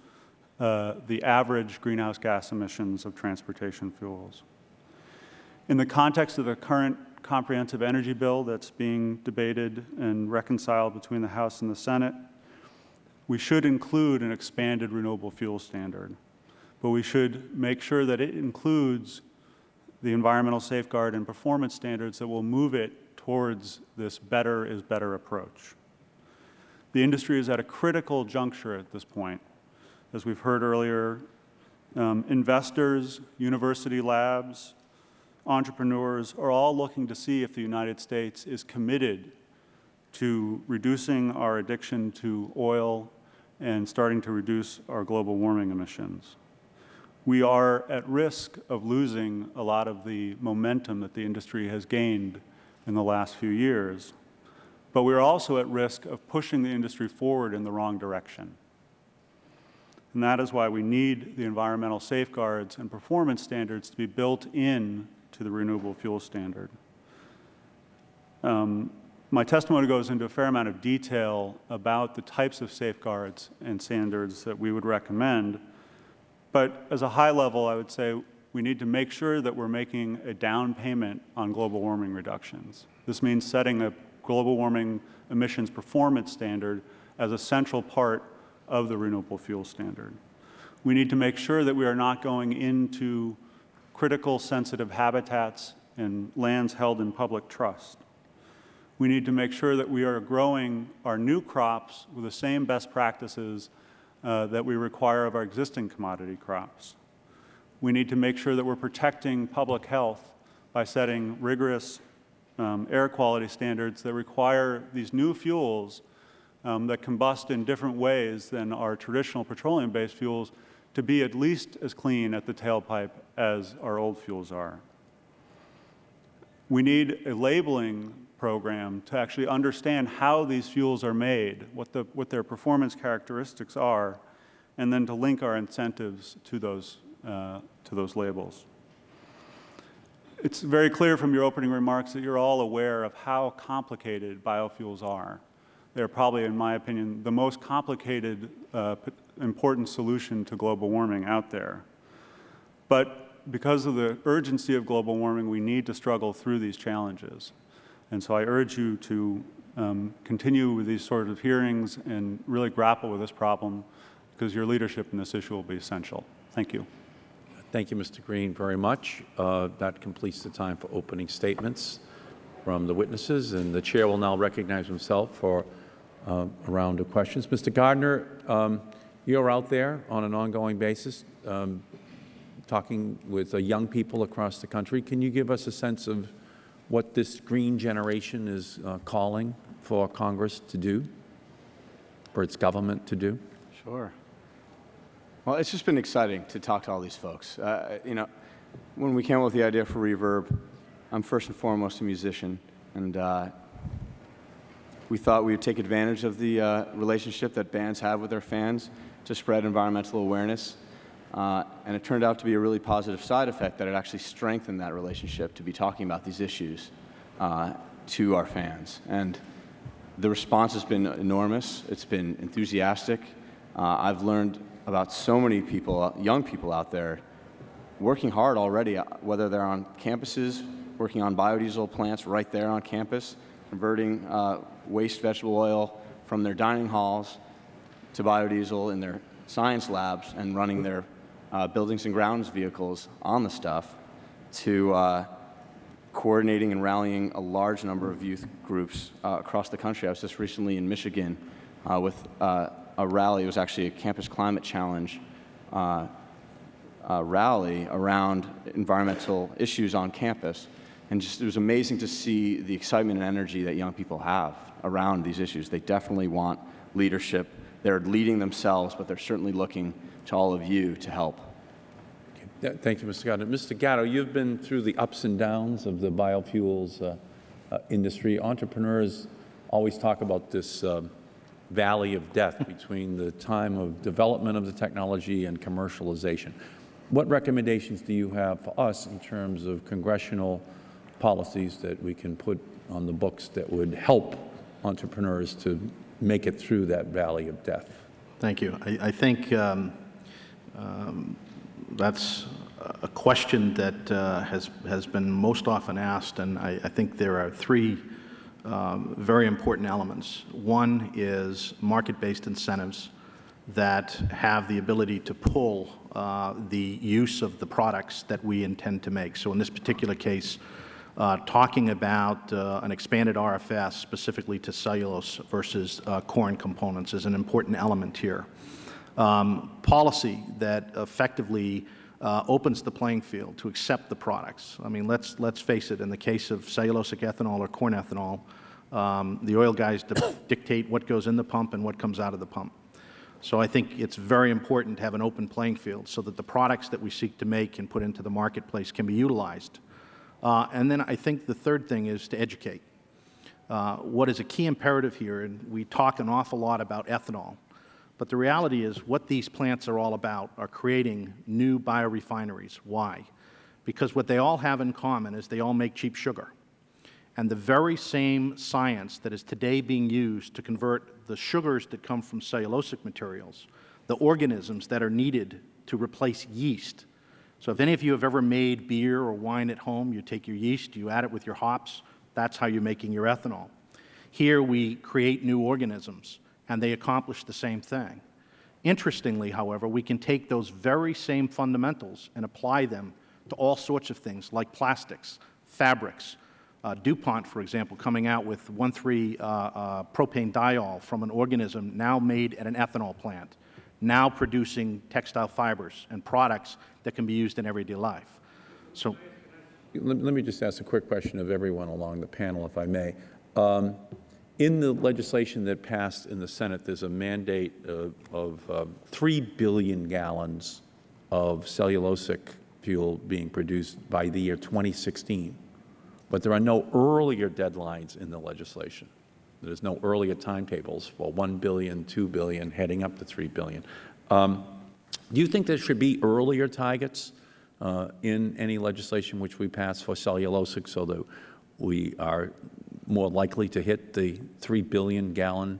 uh, the average greenhouse gas emissions of transportation fuels. In the context of the current comprehensive energy bill that's being debated and reconciled between the House and the Senate, we should include an expanded renewable fuel standard, but we should make sure that it includes the environmental safeguard and performance standards that will move it towards this better is better approach. The industry is at a critical juncture at this point. As we've heard earlier, um, investors, university labs, entrepreneurs are all looking to see if the United States is committed to reducing our addiction to oil and starting to reduce our global warming emissions. We are at risk of losing a lot of the momentum that the industry has gained in the last few years, but we're also at risk of pushing the industry forward in the wrong direction. And that is why we need the environmental safeguards and performance standards to be built in to the renewable fuel standard. Um, my testimony goes into a fair amount of detail about the types of safeguards and standards that we would recommend, but as a high level, I would say we need to make sure that we're making a down payment on global warming reductions. This means setting a global warming emissions performance standard as a central part of the renewable fuel standard. We need to make sure that we are not going into critical sensitive habitats and lands held in public trust. We need to make sure that we are growing our new crops with the same best practices uh, that we require of our existing commodity crops. We need to make sure that we're protecting public health by setting rigorous um, air quality standards that require these new fuels um, that combust in different ways than our traditional petroleum-based fuels to be at least as clean at the tailpipe as our old fuels are. We need a labeling program to actually understand how these fuels are made, what, the, what their performance characteristics are, and then to link our incentives to those, uh, to those labels. It's very clear from your opening remarks that you're all aware of how complicated biofuels are. They're probably, in my opinion, the most complicated uh, important solution to global warming out there. But because of the urgency of global warming, we need to struggle through these challenges. And so I urge you to um, continue with these sort of hearings and really grapple with this problem because your leadership in this issue will be essential. Thank you. Thank you, Mr. Greene, very much. Uh, that completes the time for opening statements from the witnesses, and the Chair will now recognize himself for uh, a round of questions. Mr. Gardner, um, you're out there on an ongoing basis um, talking with uh, young people across the country. Can you give us a sense of what this green generation is uh, calling for Congress to do, for its government to do? Sure. Well, it's just been exciting to talk to all these folks. Uh, you know, when we came up with the idea for Reverb, I'm first and foremost a musician, and uh, we thought we would take advantage of the uh, relationship that bands have with their fans to spread environmental awareness. Uh, and it turned out to be a really positive side effect that it actually strengthened that relationship to be talking about these issues uh, to our fans. And the response has been enormous. It's been enthusiastic. Uh, I've learned about so many people, young people out there, working hard already, uh, whether they're on campuses, working on biodiesel plants right there on campus, converting uh, waste vegetable oil from their dining halls to biodiesel in their science labs and running their uh, buildings and grounds vehicles on the stuff to uh, coordinating and rallying a large number of youth groups uh, across the country. I was just recently in Michigan uh, with uh, a rally. It was actually a campus climate challenge uh, rally around environmental issues on campus. And just, it was amazing to see the excitement and energy that young people have around these issues. They definitely want leadership they're leading themselves, but they're certainly looking to all of you to help. Thank you, Mr. Gatto. Mr. Gatto, you've been through the ups and downs of the biofuels uh, uh, industry. Entrepreneurs always talk about this uh, valley of death between the time of development of the technology and commercialization. What recommendations do you have for us in terms of congressional policies that we can put on the books that would help entrepreneurs to make it through that valley of death? Thank you. I, I think um, Um, That's a question that uh, has, has been most often asked, and I, I think there are three um, very important elements. One is market-based incentives that have the ability to pull uh, the use of the products that we intend to make. So in this particular case, uh, talking about uh, an expanded RFS specifically to cellulose versus uh, corn components is an important element here. Um, policy that effectively uh, opens the playing field to accept the products. I mean, let's, let's face it, in the case of cellulosic ethanol or corn ethanol, um, the oil guys dictate what goes in the pump and what comes out of the pump. So I think it's very important to have an open playing field so that the products that we seek to make and put into the marketplace can be utilized. Uh, and then I think the third thing is to educate. Uh, what is a key imperative here, and we talk an awful lot about ethanol, but the reality is what these plants are all about are creating new biorefineries. Why? Because what they all have in common is they all make cheap sugar. And the very same science that is today being used to convert the sugars that come from cellulosic materials, the organisms that are needed to replace yeast. So if any of you have ever made beer or wine at home, you take your yeast, you add it with your hops, that's how you're making your ethanol. Here we create new organisms, and they accomplish the same thing. Interestingly, however, we can take those very same fundamentals and apply them to all sorts of things like plastics, fabrics, uh, DuPont, for example, coming out with 1,3 uh, uh, propanediol from an organism now made at an ethanol plant, now producing textile fibers and products that can be used in everyday life. So, let, me just ask a quick question of everyone along the panel, if I may. Um, in the legislation that passed in the Senate, there's a mandate of, uh, 3 billion gallons of cellulosic fuel being produced by the year 2016. But there are no earlier deadlines in the legislation. There's no earlier timetables for 1 billion, 2 billion, heading up to 3 billion. Um, do you think there should be earlier targets uh, in any legislation which we pass for cellulosic so that we are more likely to hit the 3 billion gallon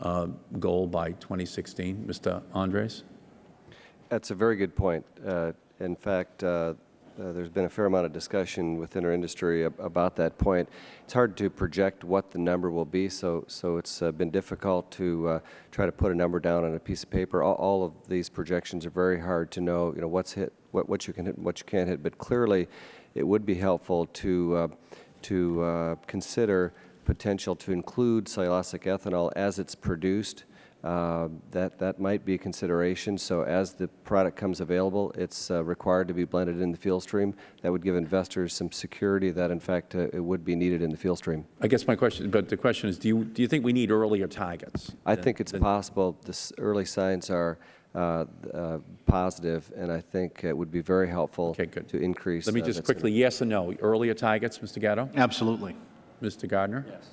uh, goal by 2016? Mr. Endres? That's a very good point. Uh, in fact, uh, uh, there's been a fair amount of discussion within our industry ab about that point. It's hard to project what the number will be, so so it's uh, been difficult to uh, try to put a number down on a piece of paper. All, all, of these projections are very hard to know. You know what's hit, what what you can hit, what you can't hit. But clearly, it would be helpful to to uh, consider potential to include cellulosic ethanol as it's produced. Uh, that, that might be a consideration. So as the product comes available, it's uh, required to be blended in the fuel stream. That would give investors some security that, in fact, uh, it would be needed in the fuel stream. I guess my question, but the question is, do you, do you think we need earlier targets? I think it's possible. The early signs are uh, uh, positive, and I think it would be very helpful okay, good. to increase. Let me just quickly, yes or no, earlier targets, Mr. Gatto? Absolutely. Mr. Gardner? Yes.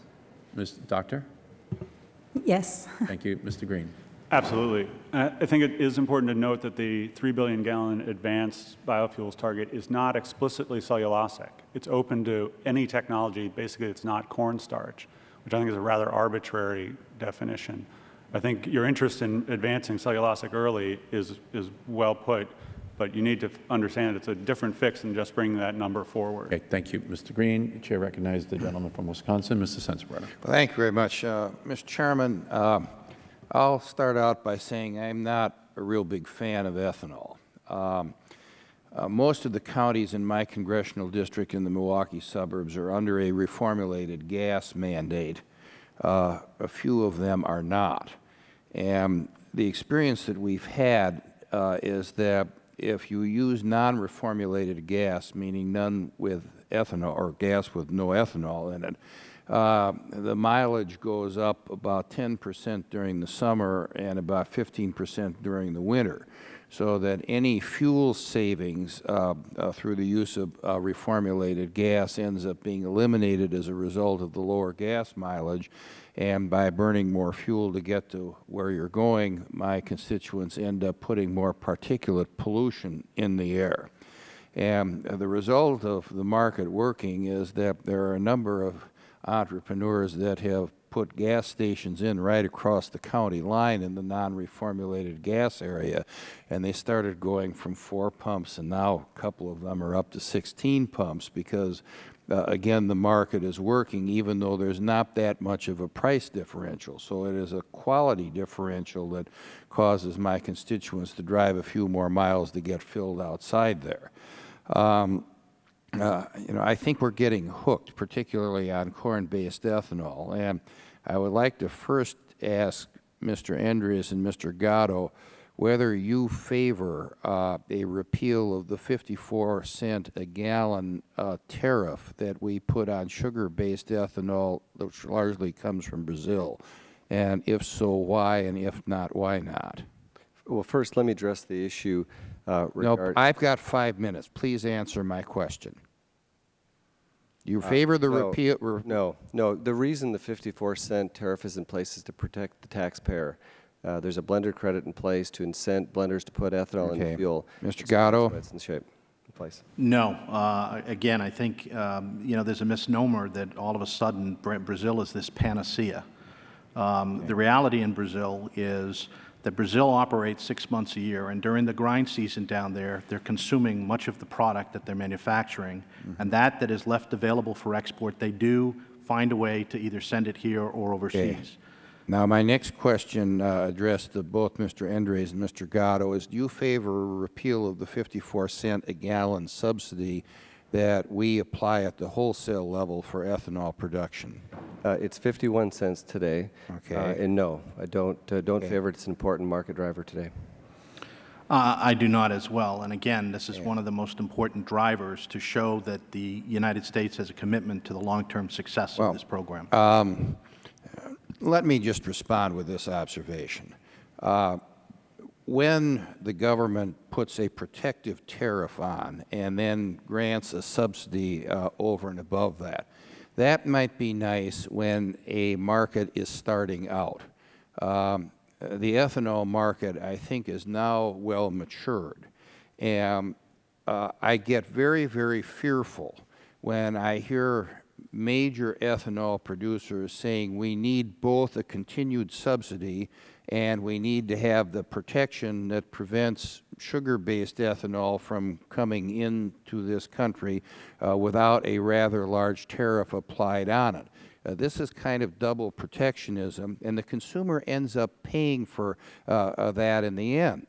Mr. Doctor? Yes. Thank you. Mr. Greene. Absolutely. I think it is important to note that the 3 billion gallon advanced biofuels target is not explicitly cellulosic. It's open to any technology. Basically, it's not cornstarch, which I think is a rather arbitrary definition. I think your interest in advancing cellulosic early is, is well put, but you need to understand it's a different fix than just bringing that number forward. Okay, thank you, Mr. Greene. The Chair recognizes the gentleman from Wisconsin, Mr. Sensenbrenner. Well, thank you very much. Uh, Mr. Chairman, uh, I'll start out by saying I'm not a real big fan of ethanol. Um, uh, most of the counties in my congressional district in the Milwaukee suburbs are under a reformulated gas mandate. Uh, a few of them are not. And the experience that we've had uh, is that if you use non-reformulated gas, meaning none with ethanol or gas with no ethanol in it, uh, the mileage goes up about 10 percent during the summer and about 15 percent during the winter, so that any fuel savings uh, uh, through the use of uh, reformulated gas ends up being eliminated as a result of the lower gas mileage. And by burning more fuel to get to where you're going, my constituents end up putting more particulate pollution in the air. And the result of the market working is that there are a number of entrepreneurs that have put gas stations in right across the county line in the non-reformulated gas area, and they started going from four pumps, and now a couple of them are up to 16 pumps because, uh, again, the market is working even though there's not that much of a price differential. So it is a quality differential that causes my constituents to drive a few more miles to get filled outside there. Um, uh, you know, I think we're getting hooked, particularly on corn-based ethanol. And I would like to first ask Mr. Andreas and Mr. Gatto whether you favor uh, a repeal of the 54 cent a gallon uh, tariff that we put on sugar-based ethanol, which largely comes from Brazil. And if so, why? And if not, why not? Well, first, let me address the issue uh, No, I've got five minutes. Please answer my question. You Uh, favor the no, repeal? re- No, no. The reason the 54 cent tariff is in place is to protect the taxpayer. Uh, There's a blender credit in place to incent blenders to put ethanol in fuel. Mr. Gatto? that's It's in shape, in place. No. Uh, Again, I think, um, you know, there's a misnomer that all of a sudden Bra- Brazil is this panacea. Um, The reality in Brazil is that Brazil operates six months a year, and during the grind season down there, they're consuming much of the product that they're manufacturing, and that that is left available for export, they do find a way to either send it here or overseas. Now, my next question uh, addressed to both Mr. Endres and Mr. Gatto is, do you favor a repeal of the 54 cent a gallon subsidy that we apply at the wholesale level for ethanol production? Uh, It's 51 cents today. Okay. Uh, And no, I don't, uh, don't Okay. favor it. It's an important market driver today. Uh, I do not as well. And again, this is one of the most important drivers to show that the United States has a commitment to the long-term success of this program. Um, let me just respond with this observation. Uh, when the government puts a protective tariff on and then grants a subsidy uh, over and above that, that might be nice when a market is starting out. Um, the ethanol market, I think, is now well matured. And uh, I get very, very fearful when I hear major ethanol producers saying we need both a continued subsidy and we need to have the protection that prevents sugar-based ethanol from coming into this country uh, without a rather large tariff applied on it. Uh, this is kind of double protectionism, and the consumer ends up paying for uh, uh, that in the end.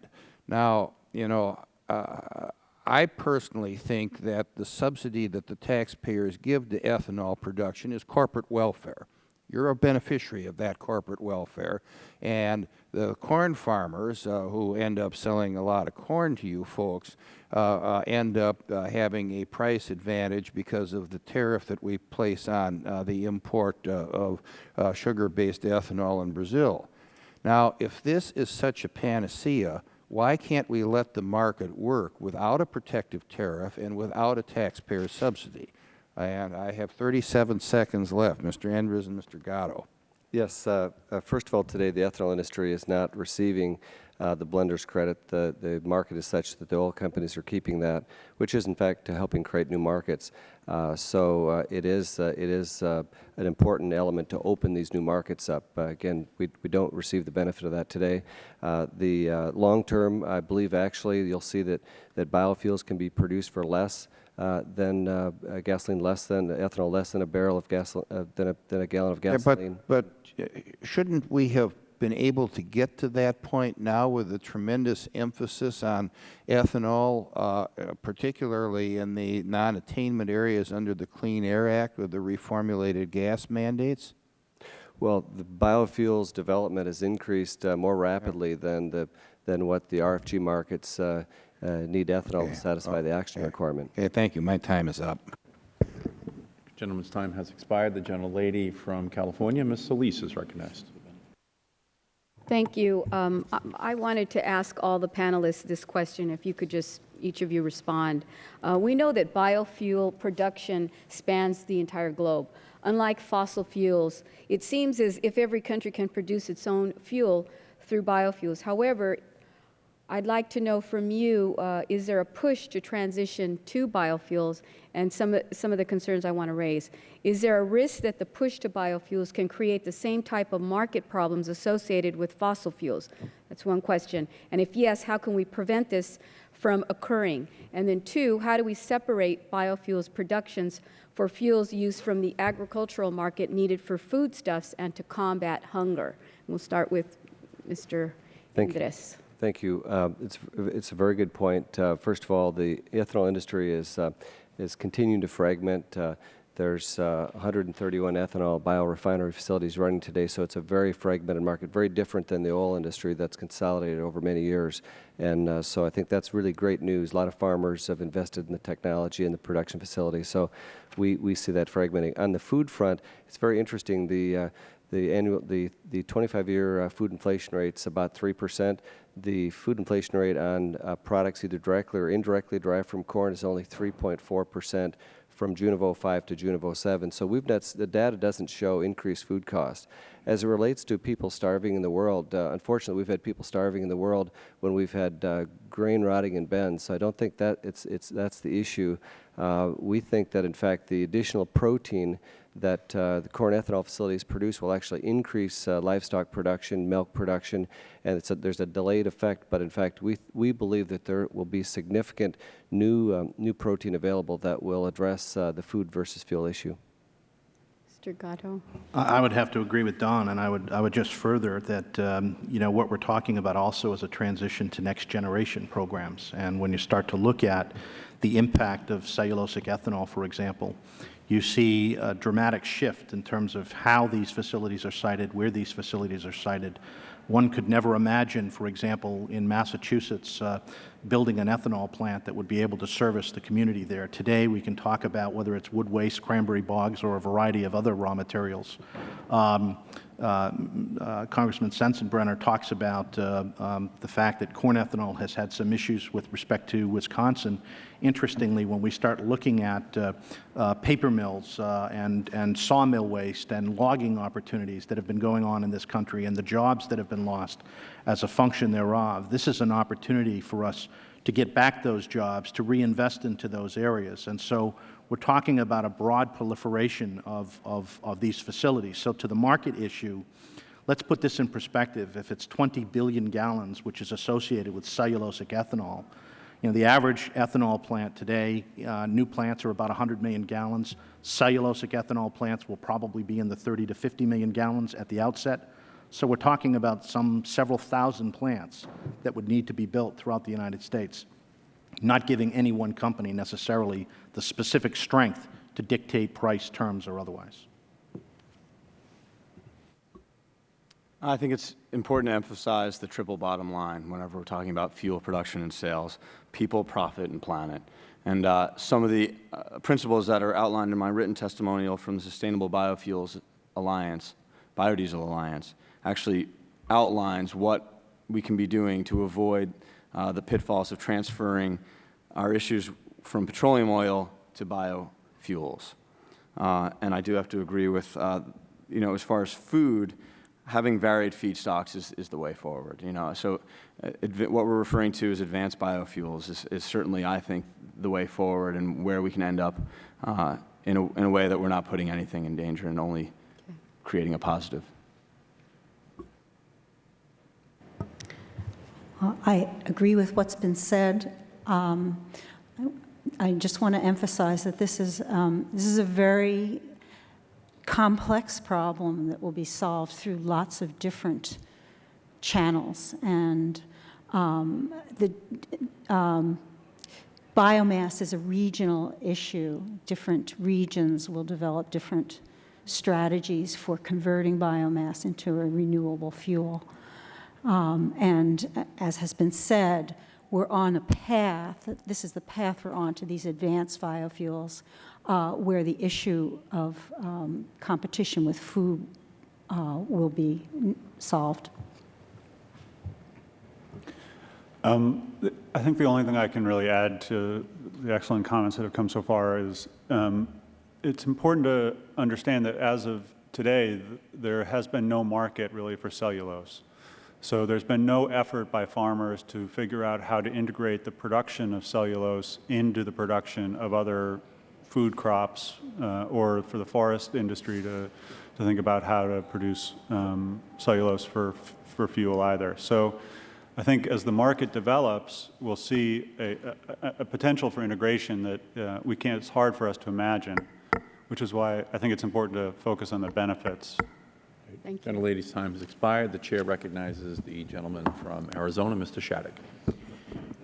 Now, you know, uh, I personally think that the subsidy that the taxpayers give to ethanol production is corporate welfare. You're a beneficiary of that corporate welfare, and the corn farmers uh, who end up selling a lot of corn to you folks uh, uh, end up uh, having a price advantage because of the tariff that we place on uh, the import uh, of sugar-based ethanol in Brazil. Now, if this is such a panacea, why can't we let the market work without a protective tariff and without a taxpayer subsidy? And I have 37 seconds left. Mr. Andrews and Mr. Gatto. Yes, uh, uh, first of all, today the ethanol industry is not receiving uh, the blender's credit. The, the market is such that the oil companies are keeping that, which is in fact helping create new markets. Uh, so uh, it is, uh, it is uh, an important element to open these new markets up. Uh, again, we, we don't receive the benefit of that today. Uh, the uh, long term, I believe actually you'll see that, that biofuels can be produced for less uh, than uh, gasoline, less than ethanol, less than a barrel of gasoline, uh, than, a, than a gallon of Yeah, gasoline. but, but uh, shouldn't we have been able to get to that point now with the tremendous emphasis on ethanol, uh, uh, particularly in the non-attainment areas under the Clean Air Act with the reformulated gas mandates? Well, the biofuels development has increased uh, more rapidly than the than what the RFG markets uh, uh, need ethanol to satisfy the oxygen requirement. Okay, thank you. My time is up. Gentleman's time has expired. The gentlelady from California, Ms. Solis, is recognized. Thank you. Um, I- wanted to ask all the panelists this question, if you could just, each of you respond. Uh, We know that biofuel production spans the entire globe. Unlike fossil fuels, it seems as if every country can produce its own fuel through biofuels. However, I'd like to know from you, uh, is there a push to transition to biofuels? And some, of- some of the concerns I want to raise. Is there a risk that the push to biofuels can create the same type of market problems associated with fossil fuels? That's one question. And if yes, how can we prevent this from occurring? And then two, how do we separate biofuels productions for fuels used from the agricultural market needed for foodstuffs and to combat hunger? And we'll start with Mr. Thank you. Thank you. Um, It's, it's a very good point. Uh, First of all, the ethanol industry is, uh, is continuing to fragment. Uh, There's uh, 131 ethanol biorefinery facilities running today, so it's a very fragmented market, very different than the oil industry that's consolidated over many years. And uh, so I think that's really great news. A lot of farmers have invested in the technology and the production facilities, so we, we see that fragmenting. On the food front, it's very interesting. The, uh, the annual, the, the 25-year uh, food inflation rate's about 3%. The food inflation rate on uh, products either directly or indirectly derived from corn is only 3.4% from June of '05 to June of '07. So we've not, the data doesn't show increased food costs. As it relates to people starving in the world, uh, unfortunately, we've had people starving in the world when we've had uh, grain rotting in bins. So I don't think that it's, it's, that's the issue. Uh, we think that, in fact, the additional protein that uh, the corn ethanol facilities produce will actually increase uh, livestock production, milk production, and it's a, there's a delayed effect. But in fact, we we believe that there will be significant new um, new protein available that will address uh, the food versus fuel issue. Mr. Gatto. I I would have to agree with Don, and I would, I would just further that, um, you know, what we're talking about also is a transition to next generation programs. And when you start to look at the impact of cellulosic ethanol, for example, you see a dramatic shift in terms of how these facilities are sited, where these facilities are sited. One could never imagine, for example, in Massachusetts, uh, building an ethanol plant that would be able to service the community there. Today, we can talk about whether it's wood waste, cranberry bogs, or a variety of other raw materials. Um, uh, uh, Congressman Sensenbrenner talks about uh, um, the fact that corn ethanol has had some issues with respect to Wisconsin. Interestingly, when we start looking at uh, uh, paper mills uh, and, and sawmill waste and logging opportunities that have been going on in this country and the jobs that have been lost as a function thereof, this is an opportunity for us to get back those jobs, to reinvest into those areas. And so we're talking about a broad proliferation of, of, of these facilities. So to the market issue, let's put this in perspective. If it's 20 billion gallons, which is associated with cellulosic ethanol, you know, the average ethanol plant today, uh, new plants are about 100 million gallons. Cellulosic ethanol plants will probably be in the 30 to 50 million gallons at the outset. So we're talking about some several thousand plants that would need to be built throughout the United States, not giving any one company necessarily the specific strength to dictate price, terms, or otherwise. I think it's important to emphasize the triple bottom line whenever we're talking about fuel production and sales, people, profit, and planet. And uh, some of the uh, principles that are outlined in my written testimonial from the Sustainable Biofuels Alliance, Biodiesel Alliance, actually outlines what we can be doing to avoid uh, the pitfalls of transferring our issues from petroleum oil to biofuels. Uh, and I do have to agree with, uh, you know, as far as food, having varied feedstocks is, is the way forward. You know, so uh, what we're referring to as advanced biofuels is, is, certainly, I think, the way forward and where we can end up uh, in, a, in a way that we're not putting anything in danger and only okay. creating a positive. I agree with what's been said. Um, I just want to emphasize that this is, um, this is a very complex problem that will be solved through lots of different channels. And um, the um, biomass is a regional issue. Different regions will develop different strategies for converting biomass into a renewable fuel. Um, and as has been said, we're on a path, this is the path we're on to these advanced biofuels, uh, where the issue of um, competition with food uh, will be solved. Um, I think the only thing I can really add to the excellent comments that have come so far is um, it's important to understand that as of today, there has been no market really for cellulose. So there's been no effort by farmers to figure out how to integrate the production of cellulose into the production of other food crops uh, or for the forest industry to, to think about how to produce um, cellulose for, for fuel either. So I think as the market develops, we'll see a, a, a potential for integration that uh, we can't, it's hard for us to imagine, which is why I think it's important to focus on the benefits. Thank you. Gentlelady's time has expired. The Chair recognizes the gentleman from Arizona, Mr. Shadegg.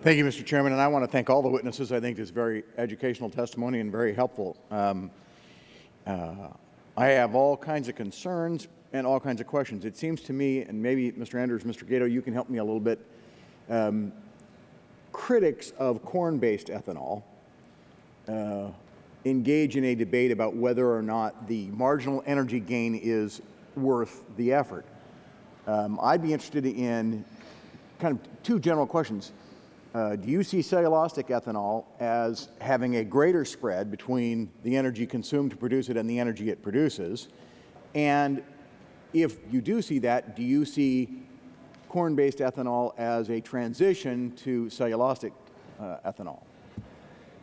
Thank you, Mr. Chairman, and I want to thank all the witnesses. I think this is very educational testimony and very helpful. Um, uh, I have all kinds of concerns and all kinds of questions. It seems to me, and maybe Mr. Andrews, Mr. Gatto, you can help me a little bit, um, critics of corn-based ethanol uh, engage in a debate about whether or not the marginal energy gain is worth the effort. Um, I'd be interested in kind of two general questions. Uh, do you see cellulosic ethanol as having a greater spread between the energy consumed to produce it and the energy it produces? And if you do see that, do you see corn-based ethanol as a transition to cellulosic uh, ethanol?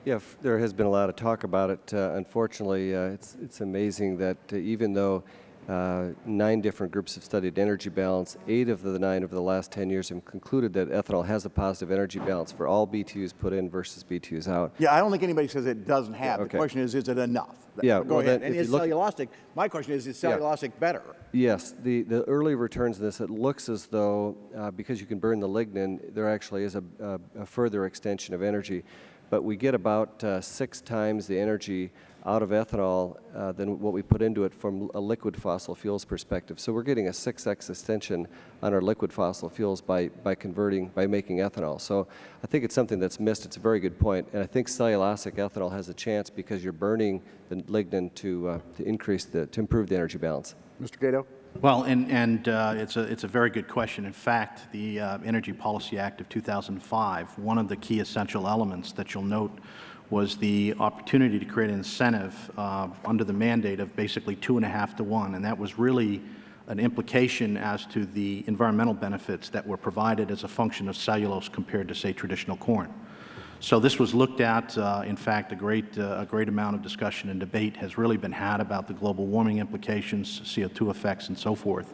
Yeah, there has been a lot of talk about it. Uh, unfortunately, uh, it's, it's amazing that uh, even though uh, nine different groups have studied energy balance, eight of the nine over the last 10 years have concluded that ethanol has a positive energy balance for all BTUs put in versus BTUs out. Yeah, I don't think anybody says it doesn't have. okay. The question is, is it enough? Yeah, Go well, ahead. And is cellulosic, my question is, is Yeah. cellulosic better? Yes, the, the early returns in this, it looks as though, uh, because you can burn the lignin, there actually is a, a, a further extension of energy. But we get about uh, six times the energy out of ethanol uh, than what we put into it from a liquid fossil fuels perspective. So we're getting a 6x extension on our liquid fossil fuels by, by converting, by making ethanol. So I think it's something that's missed. It's a very good point. And I think cellulosic ethanol has a chance because you're burning the lignin to, uh, to increase the, to improve the energy balance. Mr. Gatto? Well, and, and uh, it's, a, it's a very good question. In fact, the uh, Energy Policy Act of 2005, one of the key essential elements that you'll note was the opportunity to create an incentive uh, under the mandate of basically two and a half to one, and that was really an implication as to the environmental benefits that were provided as a function of cellulose compared to, say, traditional corn. So this was looked at. Uh, in fact, a great, uh, a great amount of discussion and debate has really been had about the global warming implications, CO2 effects, and so forth.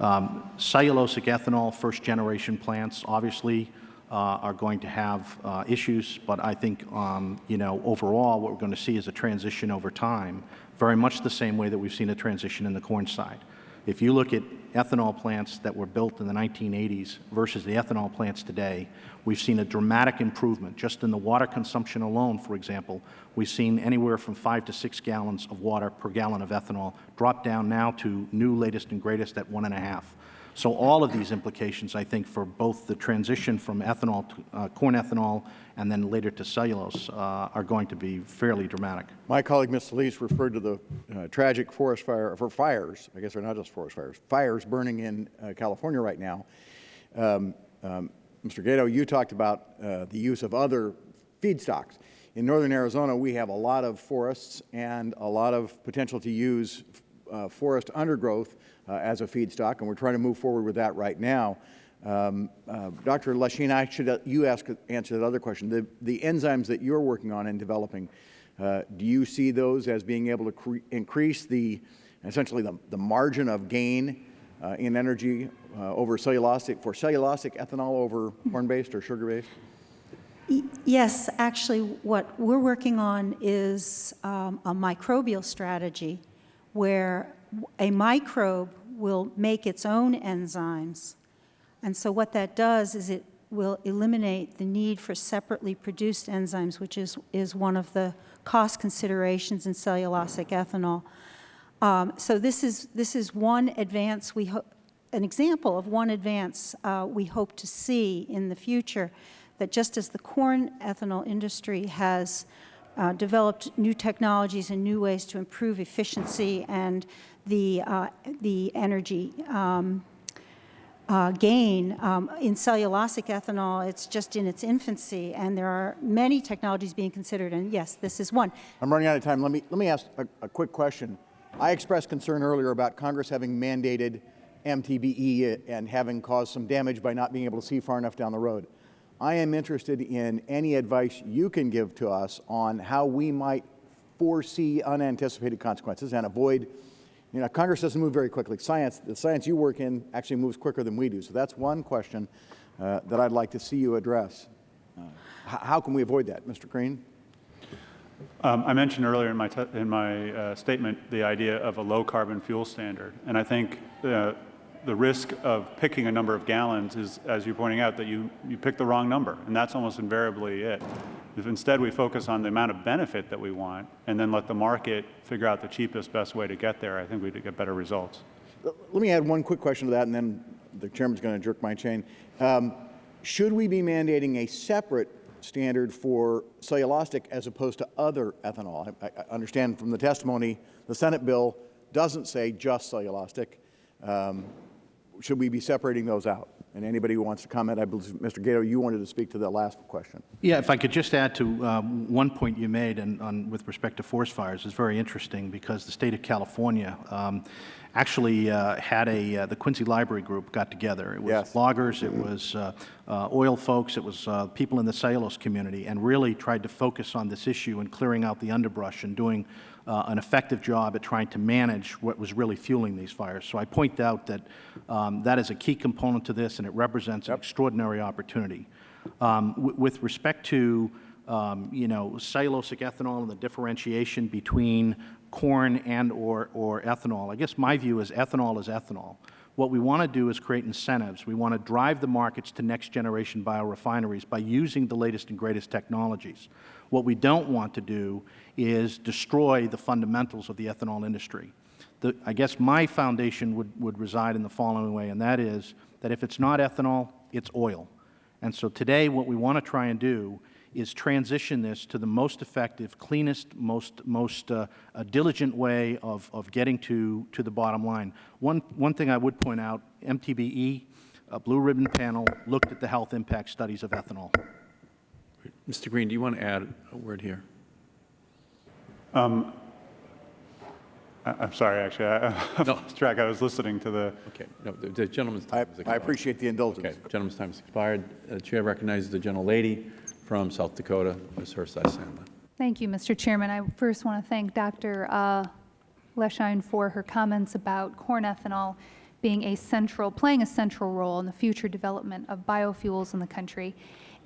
Um, cellulosic ethanol, first-generation plants, obviously, are going to have uh, issues, but I think, um, you know, overall, what we're going to see is a transition over time, very much the same way that we've seen a transition in the corn side. If you look at ethanol plants that were built in the 1980s versus the ethanol plants today, we've seen a dramatic improvement. Just in the water consumption alone, for example, we've seen anywhere from five to six gallons of water per gallon of ethanol drop down now to new latest and greatest at one and a half. So all of these implications, I think, for both the transition from ethanol, to, uh, corn ethanol, and then later to cellulose, uh, are going to be fairly dramatic. My colleague, Ms. Solis, referred to the uh, tragic forest fire, for fires, I guess they're not just forest fires, fires burning in uh, California right now. Um, um, Mr. Gatto, you talked about uh, the use of other feedstocks. In northern Arizona, we have a lot of forests and a lot of potential to use uh, forest undergrowth as a feedstock, and we're trying to move forward with that right now. Um, uh, Dr. Leschine, I should uh, you ask answer that other question. The the enzymes that you're working on and developing, uh, do you see those as being able to cre increase the essentially the, the margin of gain uh, in energy uh, over cellulosic for cellulosic ethanol over corn-based or sugar-based? Yes, actually, what we're working on is um, a microbial strategy where a microbe will make its own enzymes. And so what that does is it will eliminate the need for separately produced enzymes, which is, is one of the cost considerations in cellulosic ethanol. Um, so this is, this is one advance we hope, an example of one advance uh, we hope to see in the future, that just as the corn ethanol industry has uh, developed new technologies and new ways to improve efficiency and the, uh, the energy um, uh, gain. Um, in cellulosic ethanol, it's just in its infancy, and there are many technologies being considered, and yes, this is one. I'm running out of time. Let me, let me ask a, a quick question. I expressed concern earlier about Congress having mandated MTBE and having caused some damage by not being able to see far enough down the road. I am interested in any advice you can give to us on how we might foresee unanticipated consequences and avoid, you know, Congress doesn't move very quickly. Science, the science you work in actually moves quicker than we do. So that's one question uh, that I'd like to see you address. Uh, how can we avoid that, Mr. Greene? Um, I mentioned earlier in my, in my uh, statement the idea of a low-carbon fuel standard, and I think uh, the risk of picking a number of gallons is, as you're pointing out, that you, you pick the wrong number, and that's almost invariably it. If instead we focus on the amount of benefit that we want and then let the market figure out the cheapest, best way to get there, I think we'd get better results. Let me add one quick question to that, and then the chairman's going to jerk my chain. Um, should we be mandating a separate standard for cellulosic as opposed to other ethanol? I, I understand from the testimony the Senate bill doesn't say just cellulosic. Um, should we be separating those out? And anybody who wants to comment, I believe, Mr. Gatto, you wanted to speak to the last question. Yeah, if I could just add to um, one point you made and on, with respect to forest fires, is very interesting because the state of California um, actually uh, had a, uh, the Quincy Library Group got together. It was Yes. loggers, it was uh, uh, oil folks, it was uh, people in the cellulose community, and really tried to focus on this issue and clearing out the underbrush and doing uh, an effective job at trying to manage what was really fueling these fires. So I point out that um, that is a key component to this, and it represents an extraordinary opportunity. Um, With respect to, um, you know, cellulosic ethanol and the differentiation between corn and/or or ethanol, I guess my view is ethanol is ethanol. What we want to do is create incentives. We want to drive the markets to next-generation biorefineries by using the latest and greatest technologies. What we don't want to do is destroy the fundamentals of the ethanol industry. The, I guess my foundation would, would reside in the following way, and that is that if it's not ethanol, it's oil. And so today what we want to try and do is transition this to the most effective, cleanest, most, most uh, uh, diligent way of, of getting to, to the bottom line. One, one thing I would point out, MTBE, a Blue Ribbon panel, looked at the health impact studies of ethanol. Mr. Greene, do you want to add a word here? Um, I, I'm sorry, actually, I, I lost track. I was listening to the. Okay, no, the, the gentleman's time has I expired. appreciate the indulgence. Okay, gentleman's time has expired. Uh, The chair recognizes the gentlelady from South Dakota, Ms. Herseth Sandlin. Thank you, Mr. Chairman. I first want to thank Dr. uh, Leschine for her comments about corn ethanol being a central, playing a central role in the future development of biofuels in the country.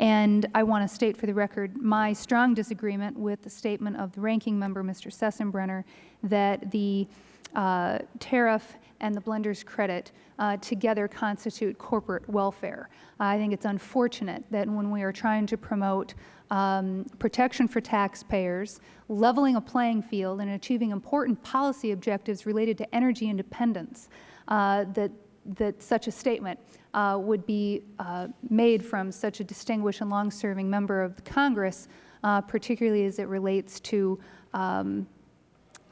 And I want to state for the record my strong disagreement with the statement of the ranking member, Mr. Sensenbrenner, that the uh, tariff and the blender's credit uh, together constitute corporate welfare. I think it's unfortunate that when we are trying to promote um, protection for taxpayers, leveling a playing field, and achieving important policy objectives related to energy independence, uh, that that such a statement uh, would be uh, made from such a distinguished and long-serving member of the Congress, uh, particularly as it relates to um,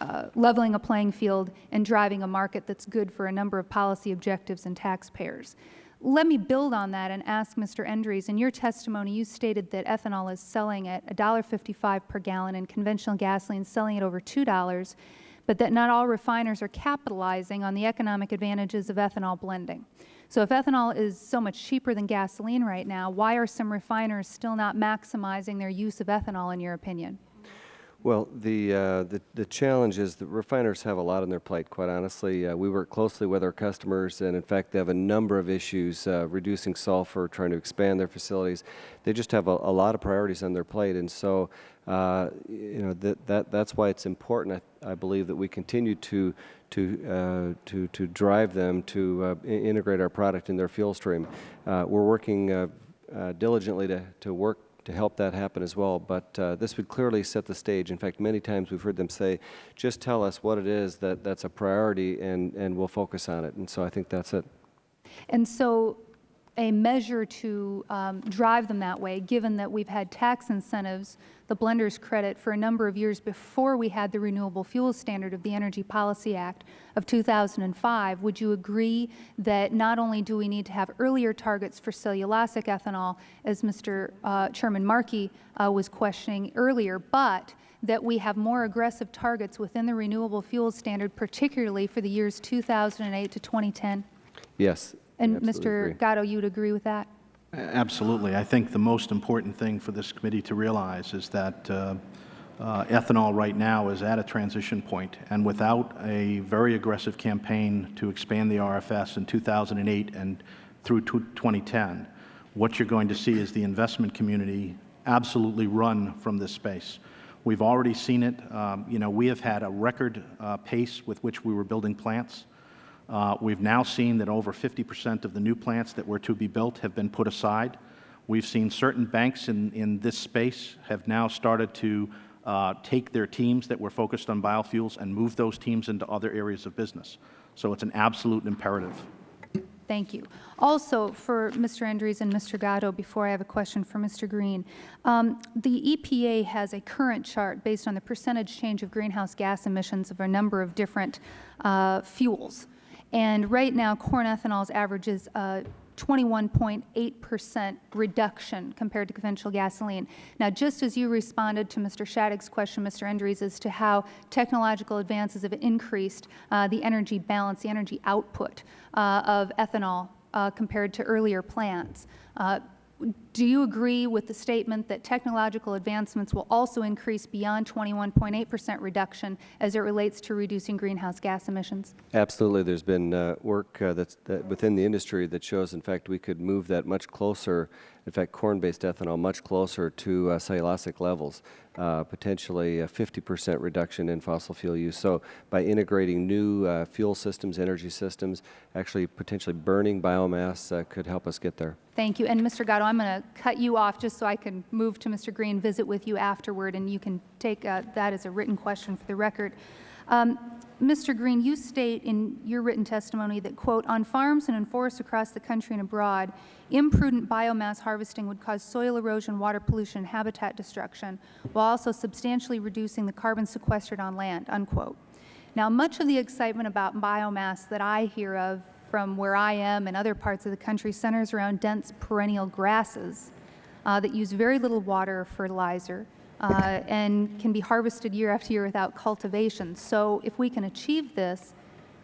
uh, leveling a playing field and driving a market that's good for a number of policy objectives and taxpayers. Let me build on that and ask Mr. Endres, in your testimony you stated that ethanol is selling at $1.55 per gallon and conventional gasoline is selling at over $2, but that not all refiners are capitalizing on the economic advantages of ethanol blending. So if ethanol is so much cheaper than gasoline right now, why are some refiners still not maximizing their use of ethanol, in your opinion? Well, the, uh, the, the challenge is that refiners have a lot on their plate, quite honestly. Uh, we work closely with our customers, and in fact, they have a number of issues, uh, reducing sulfur, trying to expand their facilities. They just have a, a lot of priorities on their plate, and so, uh, you know, that, that, that's why it's important, I, I believe, that we continue to, to, uh, to, to drive them to uh, integrate our product in their fuel stream. We're working diligently to, to work to help that happen as well. But uh, this would clearly set the stage. In fact, many times we've heard them say, just tell us what it is that, that's a priority and, and we'll focus on it. And so I think that's it. And so a measure to um, drive them that way, given that we've had tax incentives, the blender's credit, for a number of years before we had the Renewable fuel Standard of the Energy Policy Act of 2005, would you agree that not only do we need to have earlier targets for cellulosic ethanol, as Mr. Uh, Chairman Markey uh, was questioning earlier, but that we have more aggressive targets within the Renewable fuel Standard, particularly for the years 2008 to 2010? Yes. And absolutely Mr. agree. Gatto, you would agree with that? Absolutely. I think the most important thing for this committee to realize is that uh, uh, ethanol right now is at a transition point, and without a very aggressive campaign to expand the RFS in 2008 and through 2010, what you're going to see is the investment community absolutely run from this space. We've already seen it. Um, You know, we have had a record uh, pace with which we were building plants. Uh, We've now seen that over 50 percent of the new plants that were to be built have been put aside. We've seen certain banks in, in this space have now started to uh, take their teams that were focused on biofuels and move those teams into other areas of business. So it's an absolute imperative. Thank you. Also, for Mr. Endres and Mr. Gatto, before I have a question for Mr. Greene, um, the EPA has a current chart based on the percentage change of greenhouse gas emissions of a number of different uh, fuels. And right now, corn ethanol's averages a 21.8 percent reduction compared to conventional gasoline. Now, just as you responded to Mr. Shadegg's question, Mr. Endres, as to how technological advances have increased uh, the energy balance, the energy output uh, of ethanol uh, compared to earlier plants, uh, do you agree with the statement that technological advancements will also increase beyond 21.8 percent reduction as it relates to reducing greenhouse gas emissions? Absolutely. There's been uh, work uh, that's that within the industry that shows, in fact, we could move that much closer, in fact, corn-based ethanol much closer to uh, cellulosic levels, uh, potentially a 50 percent reduction in fossil fuel use. So by integrating new uh, fuel systems, energy systems, actually potentially burning biomass uh, could help us get there. Thank you. And Mr. Gatto, I'm going to cut you off just so I can move to Mr. Greene, visit with you afterward, and you can take uh, that as a written question for the record. Um, Mr. Greene, you state in your written testimony that, quote, on farms and in forests across the country and abroad, imprudent biomass harvesting would cause soil erosion, water pollution, and habitat destruction, while also substantially reducing the carbon sequestered on land, unquote. Now, much of the excitement about biomass that I hear of from where I am and other parts of the country centers around dense perennial grasses uh, that use very little water or fertilizer uh, and can be harvested year after year without cultivation. So if we can achieve this,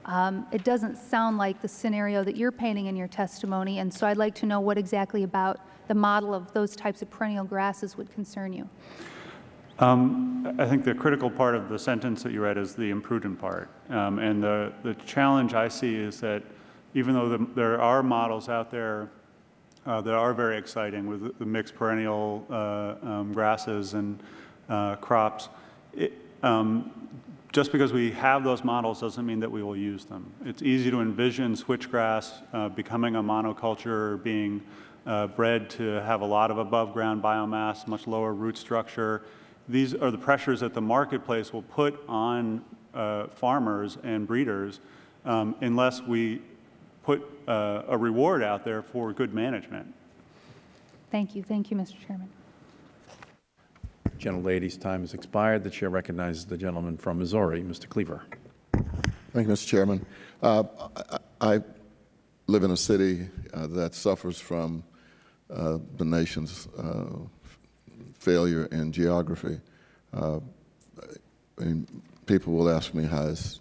um, it doesn't sound like the scenario that you're painting in your testimony, and so I'd like to know what exactly about the model of those types of perennial grasses would concern you. Um, I think the critical part of the sentence that you read is the imprudent part. Um, and the, the challenge I see is that even though the, there are models out there uh, that are very exciting with the mixed perennial uh, um, grasses and uh, crops, it, um, just because we have those models doesn't mean that we will use them. It's easy to envision switchgrass uh, becoming a monoculture, or being uh, bred to have a lot of above-ground biomass, much lower root structure. These are the pressures that the marketplace will put on uh, farmers and breeders um, unless we put uh, a reward out there for good management. Thank you. Thank you, Mr. Chairman. Gentlelady's time has expired. The chair recognizes the gentleman from Missouri, Mr. Cleaver. Thank you, Mr. Chairman. Uh, I, I live in a city uh, that suffers from uh, the nation's uh, failure in geography. Uh, and people will ask me, how's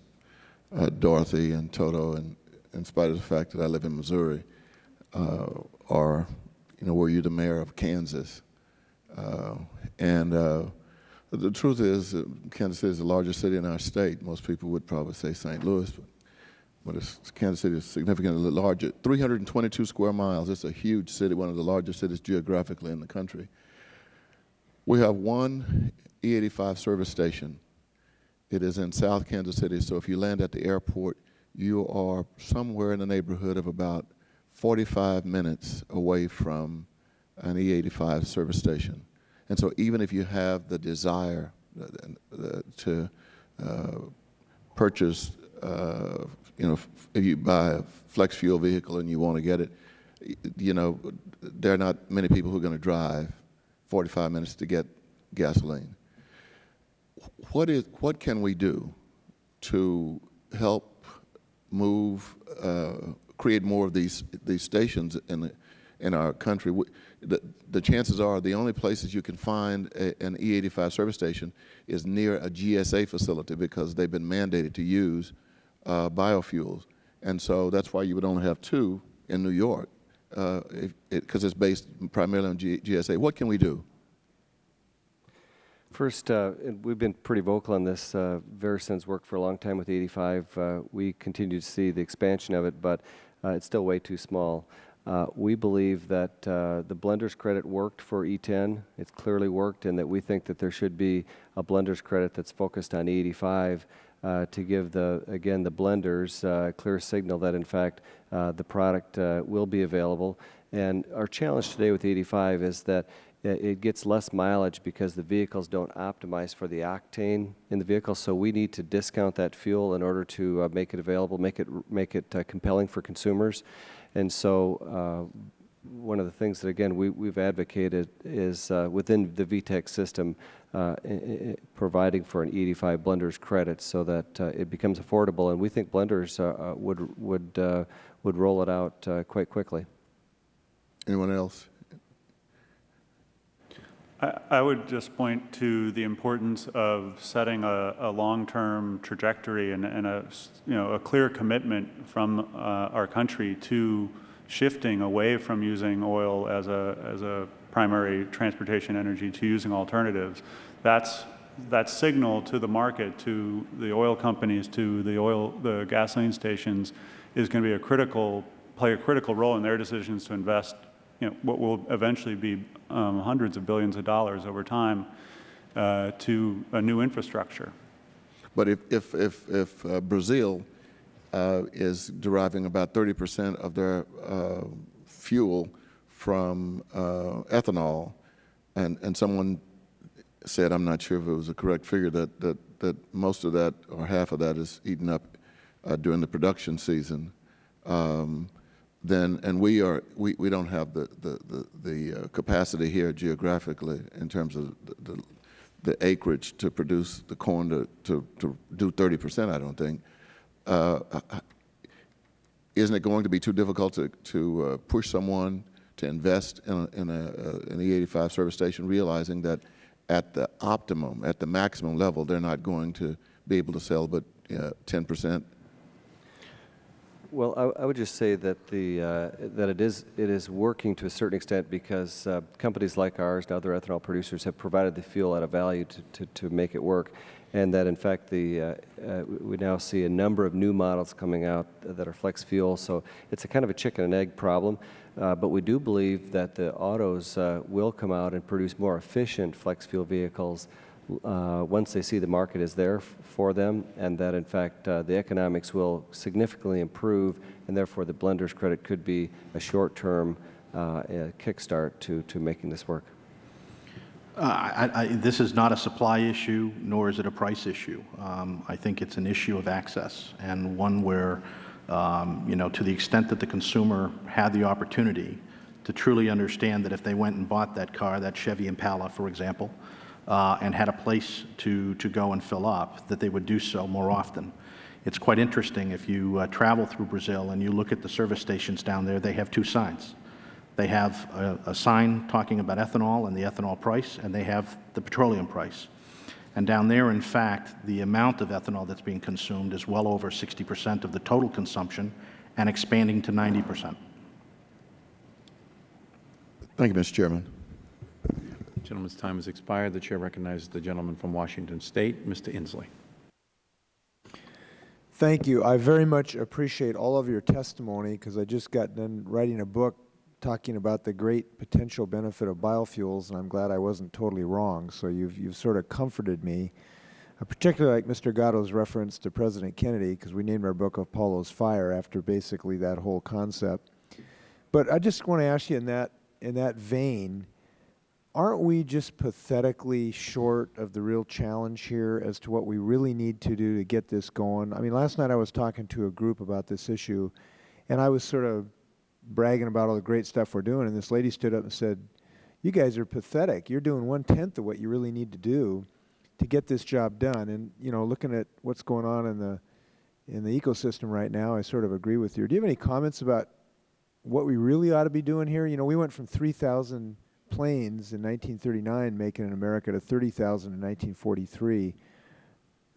uh, Dorothy and Toto, and in spite of the fact that I live in Missouri, or, you know, were you the mayor of Kansas? and the truth is, uh, Kansas City is the largest city in our state. Most people would probably say St. Louis, but, but Kansas City is significantly larger. 322 square miles. It's a huge city, one of the largest cities geographically in the country. We have one E85 service station. It is in South Kansas City, so if you land at the airport, you are somewhere in the neighborhood of about 45 minutes away from an E85 service station. And so even if you have the desire uh, to uh, purchase, uh, you know, if you buy a flex fuel vehicle and you want to get it, you know, there are not many people who are going to drive 45 minutes to get gasoline. What is what can we do to help move, uh, create more of these these stations in the, in our country? The, the chances are the only places you can find a, an E85 service station is near a GSA facility because they've been mandated to use uh, biofuels. And so that's why you would only have two in New York, because it, it's based primarily on G GSA. What can we do? First, uh, we've been pretty vocal on this. Uh, VeraSun's worked for a long time with 85. Uh, we continue to see the expansion of it, but uh, it's still way too small. Uh, we believe that uh, the blender's credit worked for E10. It's clearly worked, and that we think that there should be a blender's credit that's focused on E85 uh, to give the again the blenders a clear signal that in fact the product will be available. And our challenge today with E85 is that it gets less mileage because the vehicles don't optimize for the octane in the vehicle. So we need to discount that fuel in order to uh, make it available, make it make it uh, compelling for consumers. And so uh, one of the things that again we, we've advocated is uh, within the VEETC system uh, providing for an E85 blenders credit so that uh, it becomes affordable. And we think blenders would would would roll it out quite quickly. Anyone else? I, would just point to the importance of setting a, a long-term trajectory and, and, a, you know, a clear commitment from uh, our country to shifting away from using oil as a, as a primary transportation energy to using alternatives. That's that signal to the market, to the oil companies, to the oil, the gasoline stations, is going to be a critical, play a critical role in their decisions to invest you know, what will eventually be um, hundreds of billions of dollars over time uh, to a new infrastructure. But if, if, if, if uh, Brazil uh, is deriving about 30 percent of their uh, fuel from uh, ethanol, and, and someone said, I'm not sure if it was a correct figure, that, that, that most of that or half of that is eaten up uh, during the production season, um, then, and we are, we, we don't have the, the, the, the uh, capacity here geographically in terms of the, the, the, acreage to produce the corn to, to, to do 30 percent, I don't think. Uh, isn't it going to be too difficult to, to uh, push someone to invest in, a, in, a, uh, an E85 service station, realizing that at the optimum, at the maximum level, they're not going to be able to sell but 10 percent well, I, I, would just say that the uh, that it is it is working to a certain extent because uh, companies like ours and other ethanol producers have provided the fuel at a value to, to, to make it work, and that in fact the uh, uh we now see a number of new models coming out that are flex fuel. So it's a kind of a chicken and egg problem, uh, but we do believe that the autos uh, will come out and produce more efficient flex fuel vehicles uh, once they see the market is there for them and that in fact uh, the economics will significantly improve and therefore the blender's credit could be a short-term uh, kickstart to, to making this work. Uh, I, I, this is not a supply issue, nor is it a price issue. Um, I think it's an issue of access and one where, um, you know, to the extent that the consumer had the opportunity to truly understand that if they went and bought that car, that Chevy Impala, for example, uh, and had a place to, to go and fill up, that they would do so more often. It's quite interesting if you uh, travel through Brazil and you look at the service stations down there, they have two signs. They have a, a sign talking about ethanol and the ethanol price, and they have the petroleum price. And down there, in fact, the amount of ethanol that's being consumed is well over 60 percent of the total consumption and expanding to 90 percent. Thank you, Mr. Chairman. Gentleman's time has expired. The Chair recognizes the gentleman from Washington State, Mr. Inslee. Thank you. I very much appreciate all of your testimony because I just got done writing a book talking about the great potential benefit of biofuels, and I'm glad I wasn't totally wrong. So you've, you've sort of comforted me, I particularly like Mr. Gatto's reference to President Kennedy because we named our book Apollo's Fire after basically that whole concept. But I just want to ask you in that, in that vein, aren't we just pathetically short of the real challenge here as to what we really need to do to get this going? I mean, last night I was talking to a group about this issue, and I was sort of bragging about all the great stuff we're doing, and this lady stood up and said, you guys are pathetic. You're doing one-tenth of what you really need to do to get this job done. And, you know, looking at what's going on in the, in the ecosystem right now, I sort of agree with you. Do you have any comments about what we really ought to be doing here? You know, we went from 3,000 planes in 1939 making in America to 30,000 in 1943.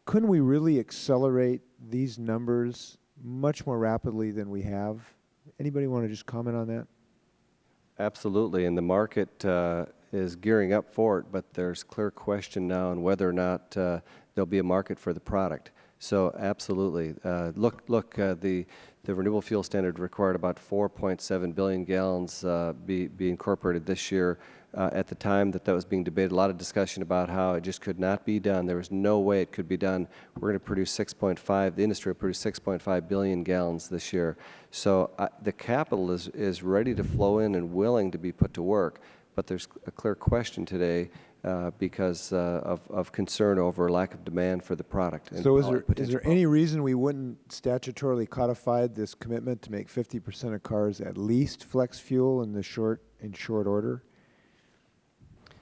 Couldn't we really accelerate these numbers much more rapidly than we have. Anybody want to just comment on that? Absolutely, and the market uh, is gearing up for it, but there's clear question now on whether or not uh, there'll be a market for the product. So absolutely. Uh, look, look, uh, the, the renewable fuel standard required about 4.7 billion gallons uh, be, be incorporated this year. Uh, at the time that that was being debated, a lot of discussion about how it just could not be done. There was no way it could be done. We're going to produce 6.5, the industry will produce 6.5 billion gallons this year. So uh, the capital is, is ready to flow in and willing to be put to work, but there's a clear question today uh, because uh, of, of concern over lack of demand for the product. and So is there, the is there any reason we wouldn't statutorily codify this commitment to make 50% of cars at least flex fuel in the short, in short order?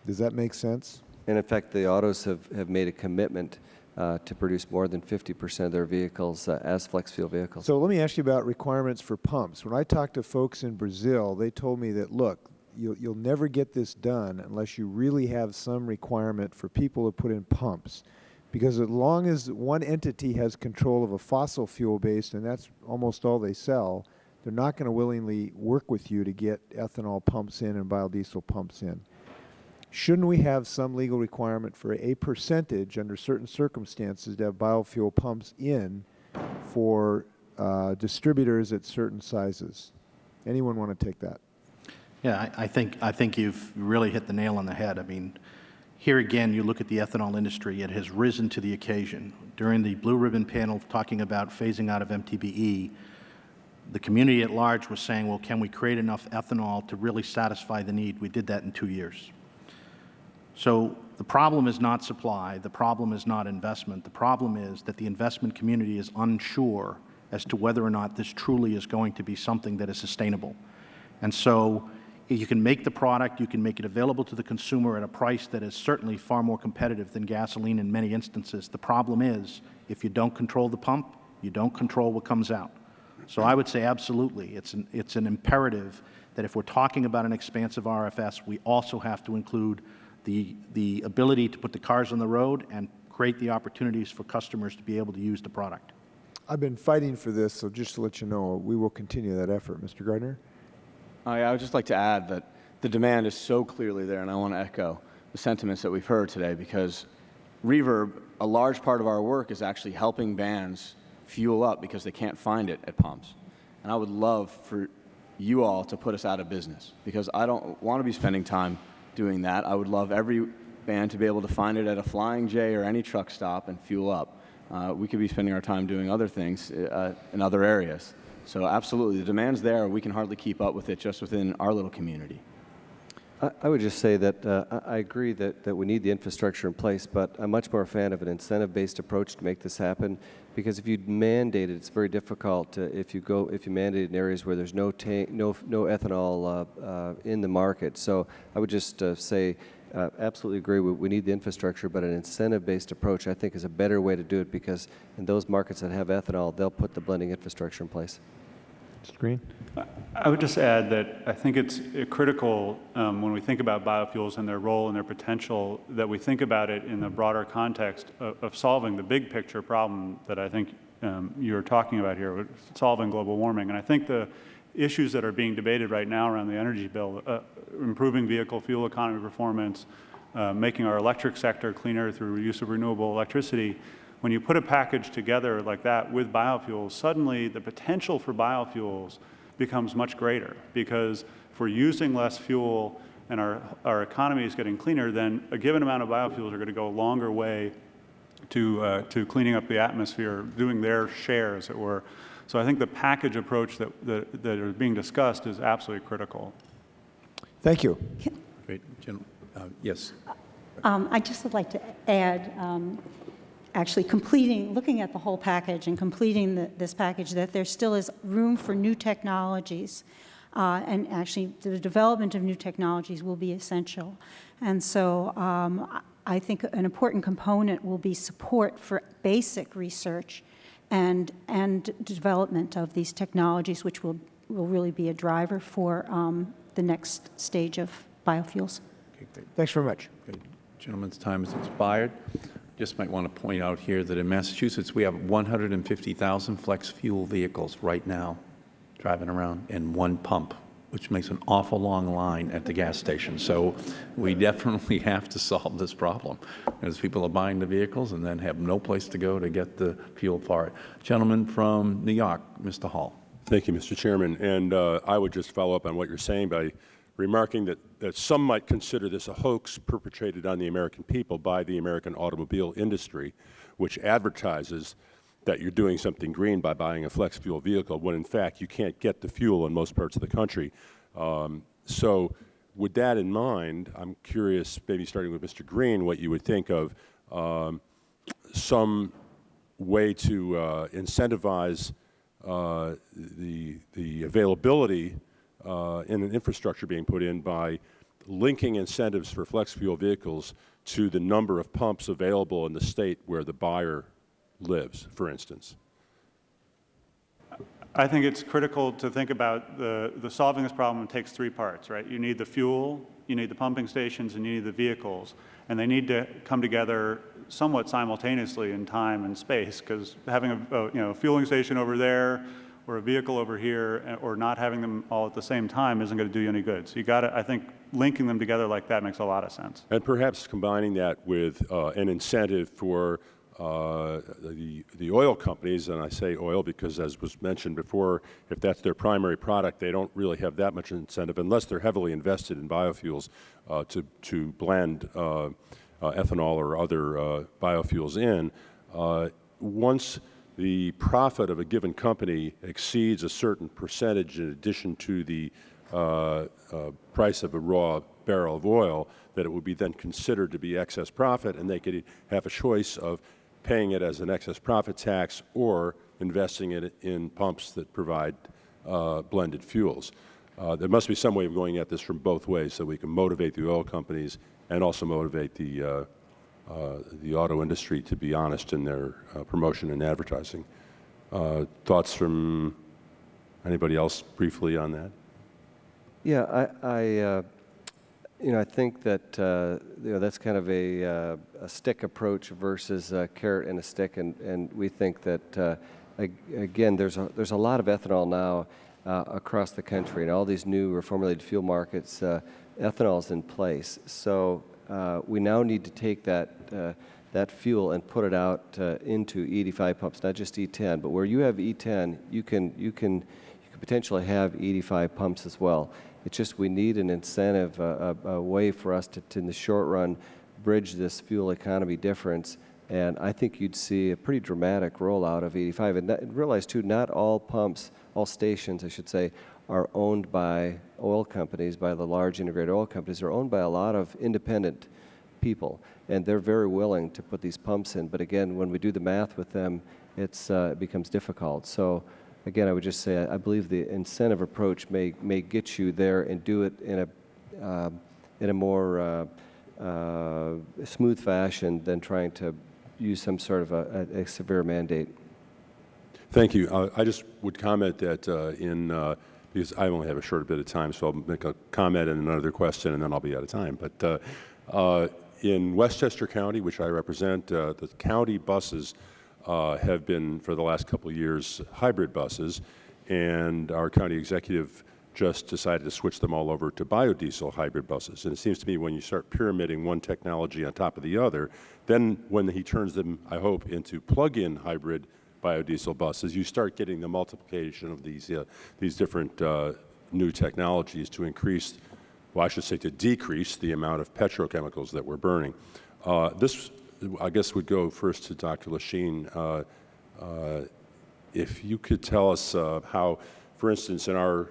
Does that make sense? And in fact, the autos have, have made a commitment uh, to produce more than 50% of their vehicles uh, as flex fuel vehicles. So let me ask you about requirements for pumps. When I talked to folks in Brazil, they told me that, look, you'll, you'll never get this done unless you really have some requirement for people to put in pumps. Because as long as one entity has control of a fossil fuel based, and that's almost all they sell, they're not going to willingly work with you to get ethanol pumps in and biodiesel pumps in. Shouldn't we have some legal requirement for a percentage under certain circumstances to have biofuel pumps in for uh, distributors at certain sizes? Anyone want to take that? Yeah, I, I think I think you've really hit the nail on the head. I mean, here again, you look at the ethanol industry; it has risen to the occasion. During the Blue Ribbon panel talking about phasing out of MTBE, the community at large was saying, "Well, can we create enough ethanol to really satisfy the need?" We did that in two years. So the problem is not supply. The problem is not investment. The problem is that the investment community is unsure as to whether or not this truly is going to be something that is sustainable. And so you can make the product, you can make it available to the consumer at a price that is certainly far more competitive than gasoline in many instances. The problem is, if you don't control the pump, you don't control what comes out. So I would say absolutely, it's an, it's an imperative that if we're talking about an expansive RFS, we also have to include the, the ability to put the cars on the road and create the opportunities for customers to be able to use the product. I've been fighting for this, so just to let you know, we will continue that effort. Mr. Gardner? I, I would just like to add that the demand is so clearly there, and I want to echo the sentiments that we've heard today because Reverb, a large part of our work is actually helping bands fuel up because they can't find it at pumps. And I would love for you all to put us out of business because I don't want to be spending time doing that. I would love every band to be able to find it at a Flying J or any truck stop and fuel up. Uh, we could be spending our time doing other things uh, in other areas. So absolutely, the demand's there. We can hardly keep up with it just within our little community. I, I would just say that uh, I agree that, that we need the infrastructure in place, but I'm much more a fan of an incentive-based approach to make this happen. Because if you mandate it, it's very difficult to, if you go if you mandate in areas where there's no no no ethanol uh, uh, in the market. So I would just uh, say. Uh, absolutely agree. We, we need the infrastructure, but an incentive-based approach, I think, is a better way to do it because in those markets that have ethanol, they'll put the blending infrastructure in place. Mr. Greene? I would just add that I think it's uh, critical um, when we think about biofuels and their role and their potential that we think about it in the broader context of, of solving the big picture problem that I think um, you're talking about here, with solving global warming. And I think the issues that are being debated right now around the energy bill, uh, improving vehicle fuel economy performance, uh, making our electric sector cleaner through use of renewable electricity, when you put a package together like that with biofuels, suddenly the potential for biofuels becomes much greater because if we're using less fuel and our, our economy is getting cleaner, then a given amount of biofuels are going to go a longer way to, uh, to cleaning up the atmosphere, doing their share, as it were. So I think the package approach that, that, that is being discussed is absolutely critical. Thank you. Great. Gen- uh, Yes. Um, I just would like to add, um, actually completing, looking at the whole package and completing the, this package, that there still is room for new technologies. Uh, and actually, the development of new technologies will be essential. And so um, I I think an important component will be support for basic research and, and development of these technologies, which will, will really be a driver for um, the next stage of biofuels. Okay, great. Thanks very much. Okay. Gentleman's time has expired. just might want to point out here that in Massachusetts, we have 150,000 flex fuel vehicles right now driving around in one pump, which makes an awful long line at the gas station. So we definitely have to solve this problem, as people are buying the vehicles and then have no place to go to get the fuel for it. Gentleman from New York, Mr. Hall. Thank you, Mr. Chairman. And uh, I would just follow up on what you're saying by remarking that, that some might consider this a hoax perpetrated on the American people by the American automobile industry, which advertises that you're doing something green by buying a flex fuel vehicle, when in fact you can't get the fuel in most parts of the country. Um, so with that in mind, I'm curious, maybe starting with Mr. Greene, what you would think of um, some way to uh, incentivize uh, the, the availability uh, in an infrastructure being put in by linking incentives for flex fuel vehicles to the number of pumps available in the state where the buyer lives, for instance. I think it's critical to think about the, the solving this problem takes three parts, right? You need the fuel, you need the pumping stations, and you need the vehicles. And they need to come together somewhat simultaneously in time and space, because having a, a, you know, fueling station over there or a vehicle over here, eh, or not having them all at the same time isn't going to do you any good. So you got to, I think, linking them together like that makes a lot of sense. And perhaps combining that with uh, an incentive for uh, the, the oil companies, and I say oil because as was mentioned before, if that's their primary product, they don't really have that much incentive unless they're heavily invested in biofuels uh, to, to blend uh, uh ethanol or other uh, biofuels in. Once the profit of a given company exceeds a certain percentage in addition to the price of a raw barrel of oil, that it would be then considered to be excess profit, and they could have a choice of paying it as an excess profit tax or investing it in pumps that provide uh, blended fuels. Uh, there must be some way of going at this from both ways so we can motivate the oil companies and also motivate the, uh, uh the auto industry to be honest in their uh, promotion and advertising. Uh, thoughts from anybody else briefly on that? Yeah, I, I you know, I think that uh, you know that's kind of a, uh, a stick approach versus a carrot and a stick, and, and we think that uh, again, there's a there's a lot of ethanol now uh, across the country, and all these new reformulated fuel markets, uh, ethanol is in place. So uh, we now need to take that that fuel and put it out into E85 pumps, not just E10, but where you have E10, you can you can you can potentially have E85 pumps as well. It's just we need an incentive, a, a, a way for us to, to, in the short run, bridge this fuel economy difference. And I think you'd see a pretty dramatic rollout of 85. And, and realize, too, not all pumps, all stations, I should say, are owned by oil companies, by the large integrated oil companies. They're owned by a lot of independent people, and they're very willing to put these pumps in. But again, when we do the math with them, it's, uh, it becomes difficult. So again, I would just say I, I believe the incentive approach may, may get you there and do it in a, uh, in a more uh, uh, smooth fashion than trying to use some sort of a, a, a severe mandate. Thank you. Uh, I just would comment that uh, in, uh, because I only have a short bit of time, so I'll make a comment and another question, and then I'll be out of time. But in Westchester County, which I represent, the county buses uh, have been, for the last couple of years, hybrid buses, and our county executive just decided to switch them all over to biodiesel hybrid buses. And it seems to me when you start pyramiding one technology on top of the other, then when he turns them, I hope, into plug-in hybrid biodiesel buses, you start getting the multiplication of these, uh, these different uh, new technologies to increase, well, I should say to decrease the amount of petrochemicals that we're burning. Uh, this I guess we would go first to Dr. Leschine. Uh, uh, if you could tell us uh, how, for instance, in our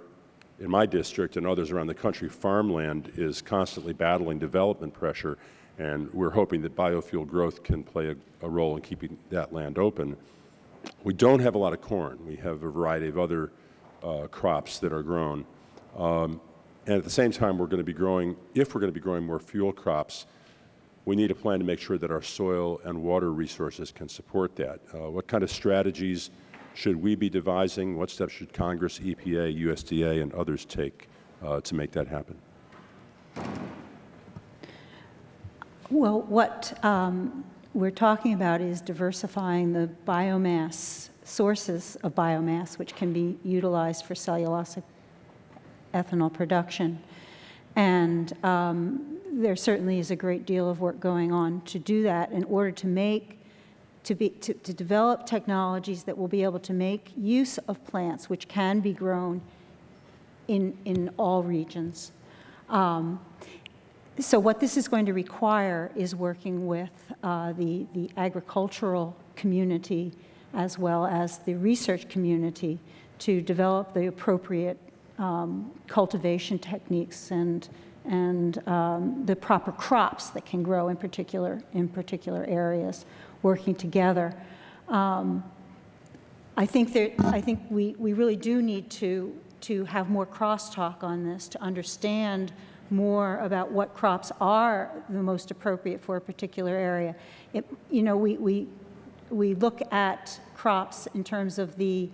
in my district and others around the country, farmland is constantly battling development pressure, and we're hoping that biofuel growth can play a, a role in keeping that land open. We don't have a lot of corn. We have a variety of other uh, crops that are grown. Um, and at the same time, we're going to be growing, if we're going to be growing more fuel crops, we need a plan to make sure that our soil and water resources can support that. Uh, what kind of strategies should we be devising? What steps should Congress, EPA, USDA, and others take uh, to make that happen? Well, what um, we're talking about is diversifying the biomass, sources of biomass, which can be utilized for cellulosic ethanol production. And um, there certainly is a great deal of work going on to do that in order to make, to, be, to, to develop technologies that will be able to make use of plants which can be grown in, in all regions. Um, so what this is going to require is working with uh, the, the agricultural community as well as the research community to develop the appropriate um, cultivation techniques and, and um, the proper crops that can grow in particular, in particular areas, working together. Um, I think, that, I think we, we really do need to, to have more crosstalk on this to understand more about what crops are the most appropriate for a particular area. It, you know, we, we, we look at crops in terms of the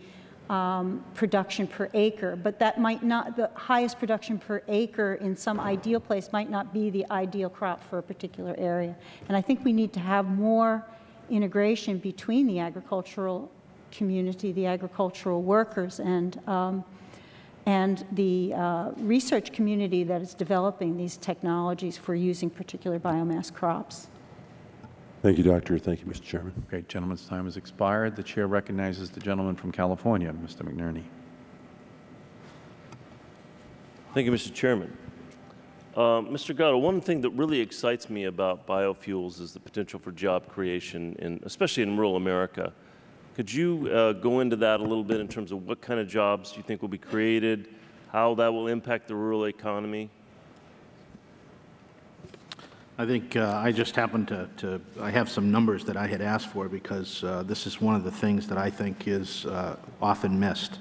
um, production per acre, but that might not, the highest production per acre in some ideal place might not be the ideal crop for a particular area. And I think we need to have more integration between the agricultural community, the agricultural workers, and, um, and the uh, research community that is developing these technologies for using particular biomass crops. Thank you, Doctor. Thank you, Mr. Chairman. Okay, gentleman's time has expired. The chair recognizes the gentleman from California, Mr. McNerney. Thank you, Mr. Chairman. Uh, Mr. Gatto, one thing that really excites me about biofuels is the potential for job creation, in, especially in rural America. Could you uh, go into that a little bit in terms of what kind of jobs you think will be created, how that will impact the rural economy? I think uh, I just happened to, to, I have some numbers that I had asked for because uh, this is one of the things that I think is uh, often missed.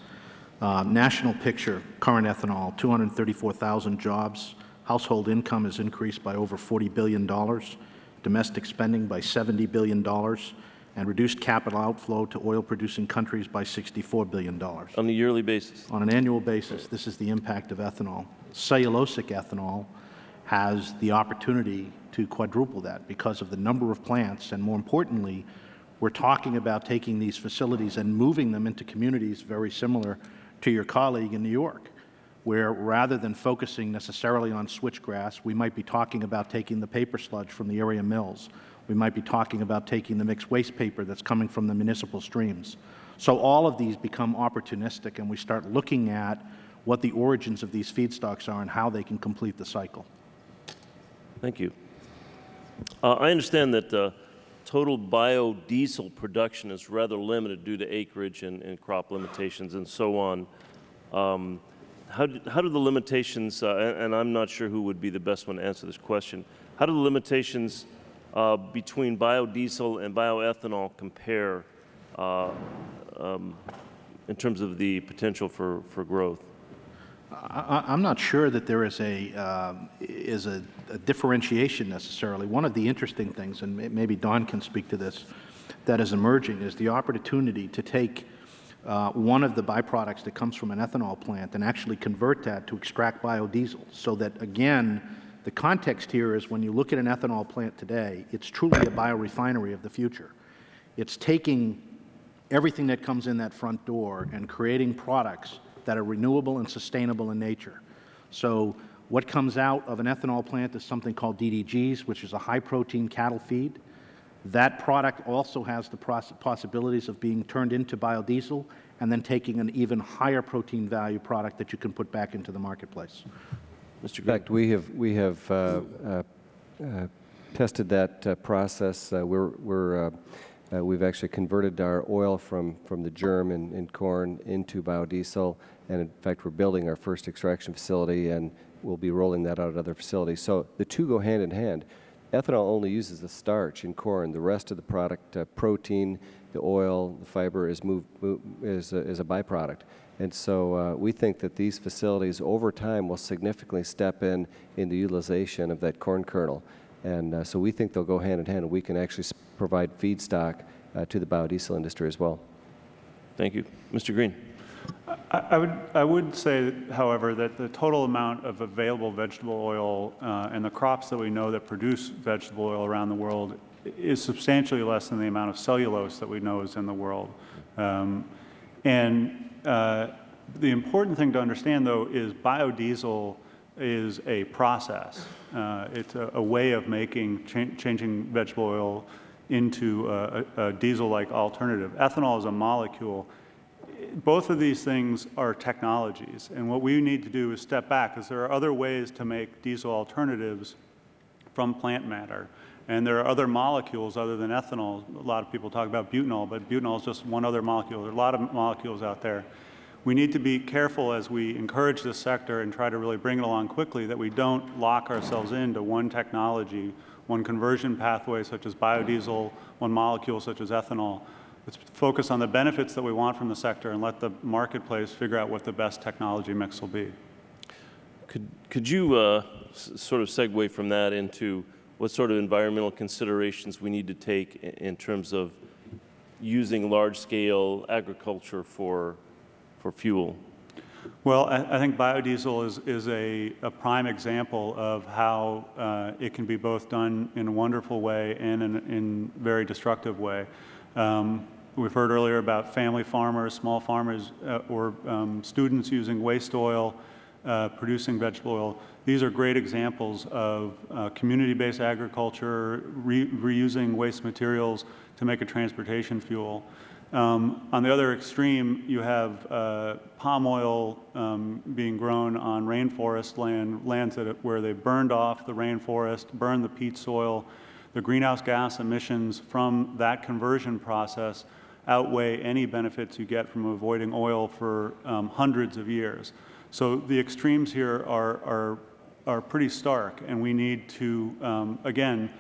Uh, national picture, current ethanol, 234,000 jobs. Household income has increased by over $40 billion. Domestic spending by $70 billion. And reduced capital outflow to oil-producing countries by $64 billion. On a yearly basis? On an annual basis, this is the impact of ethanol. Cellulosic ethanol has the opportunity to quadruple that because of the number of plants, and more importantly, we're talking about taking these facilities and moving them into communities very similar to your colleague in New York, where rather than focusing necessarily on switchgrass, we might be talking about taking the paper sludge from the area mills. We might be talking about taking the mixed waste paper that's coming from the municipal streams. So all of these become opportunistic, and we start looking at what the origins of these feedstocks are and how they can complete the cycle. Thank you. Uh, I understand that uh, total biodiesel production is rather limited due to acreage and, and crop limitations and so on. Um, how, do, how do the limitations, uh, and, I'm not sure who would be the best one to answer this question, how do the limitations uh, between biodiesel and bioethanol compare uh, um, in terms of the potential for, for growth? I, am not sure that there is a uh, is a, a, differentiation necessarily. One of the interesting things, and maybe Don can speak to this, that is emerging is the opportunity to take uh, one of the byproducts that comes from an ethanol plant and actually convert that to extract biodiesel. So that again, the context here is when you look at an ethanol plant today, it's truly a biorefinery of the future. It's taking everything that comes in that front door and creating products that are renewable and sustainable in nature. So what comes out of an ethanol plant is something called DDGs, which is a high-protein cattle feed. That product also has the possibilities of being turned into biodiesel and then taking an even higher protein value product that you can put back into the marketplace. Mr. In fact, we have, we have uh, uh, uh, tested that uh, process. Uh, we're, we're uh, uh, we've actually converted our oil from, from the germ in, in corn into biodiesel, and in fact, we're building our first extraction facility, and we'll be rolling that out at other facilities. So the two go hand in hand. Ethanol only uses the starch in corn. The rest of the product, uh, protein, the oil, the fiber, is, moved, move, is, a, is a byproduct. And so uh, we think that these facilities over time will significantly step in in the utilization of that corn kernel. And uh, so we think they'll go hand in hand, and we can actually provide feedstock uh, to the biodiesel industry as well. Thank you. Mr. Greene. I, would, I would say, however, that the total amount of available vegetable oil uh, and the crops that we know that produce vegetable oil around the world is substantially less than the amount of cellulose that we know is in the world. Um, and uh, the important thing to understand, though, is biodiesel is a process. Uh, it's a, a, way of making, cha changing vegetable oil into a, a, a diesel-like alternative. Ethanol is a molecule. Both of these things are technologies, and what we need to do is step back, because there are other ways to make diesel alternatives from plant matter. And there are other molecules other than ethanol. A lot of people talk about butanol, but butanol is just one other molecule. There are a lot of molecules out there. We need to be careful as we encourage this sector and try to really bring it along quickly that we don't lock ourselves into one technology, one conversion pathway such as biodiesel, one molecule such as ethanol. Let's focus on the benefits that we want from the sector and let the marketplace figure out what the best technology mix will be. Could, could you uh, sort of segue from that into what sort of environmental considerations we need to take in terms of using large-scale agriculture for, for fuel? Well, I, I think biodiesel is, is a, a, prime example of how uh, it can be both done in a wonderful way and in, in very destructive way. Um, we've heard earlier about family farmers, small farmers, uh, or um, students using waste oil, uh, producing vegetable oil. These are great examples of uh, community-based agriculture, re reusing waste materials to make a transportation fuel. Um, on the other extreme, you have uh, palm oil um, being grown on rainforest land, lands that, where they burned off the rainforest, burned the peat soil. The greenhouse gas emissions from that conversion process outweigh any benefits you get from avoiding oil for um, hundreds of years. So the extremes here are, are are pretty stark, and we need to, um, again,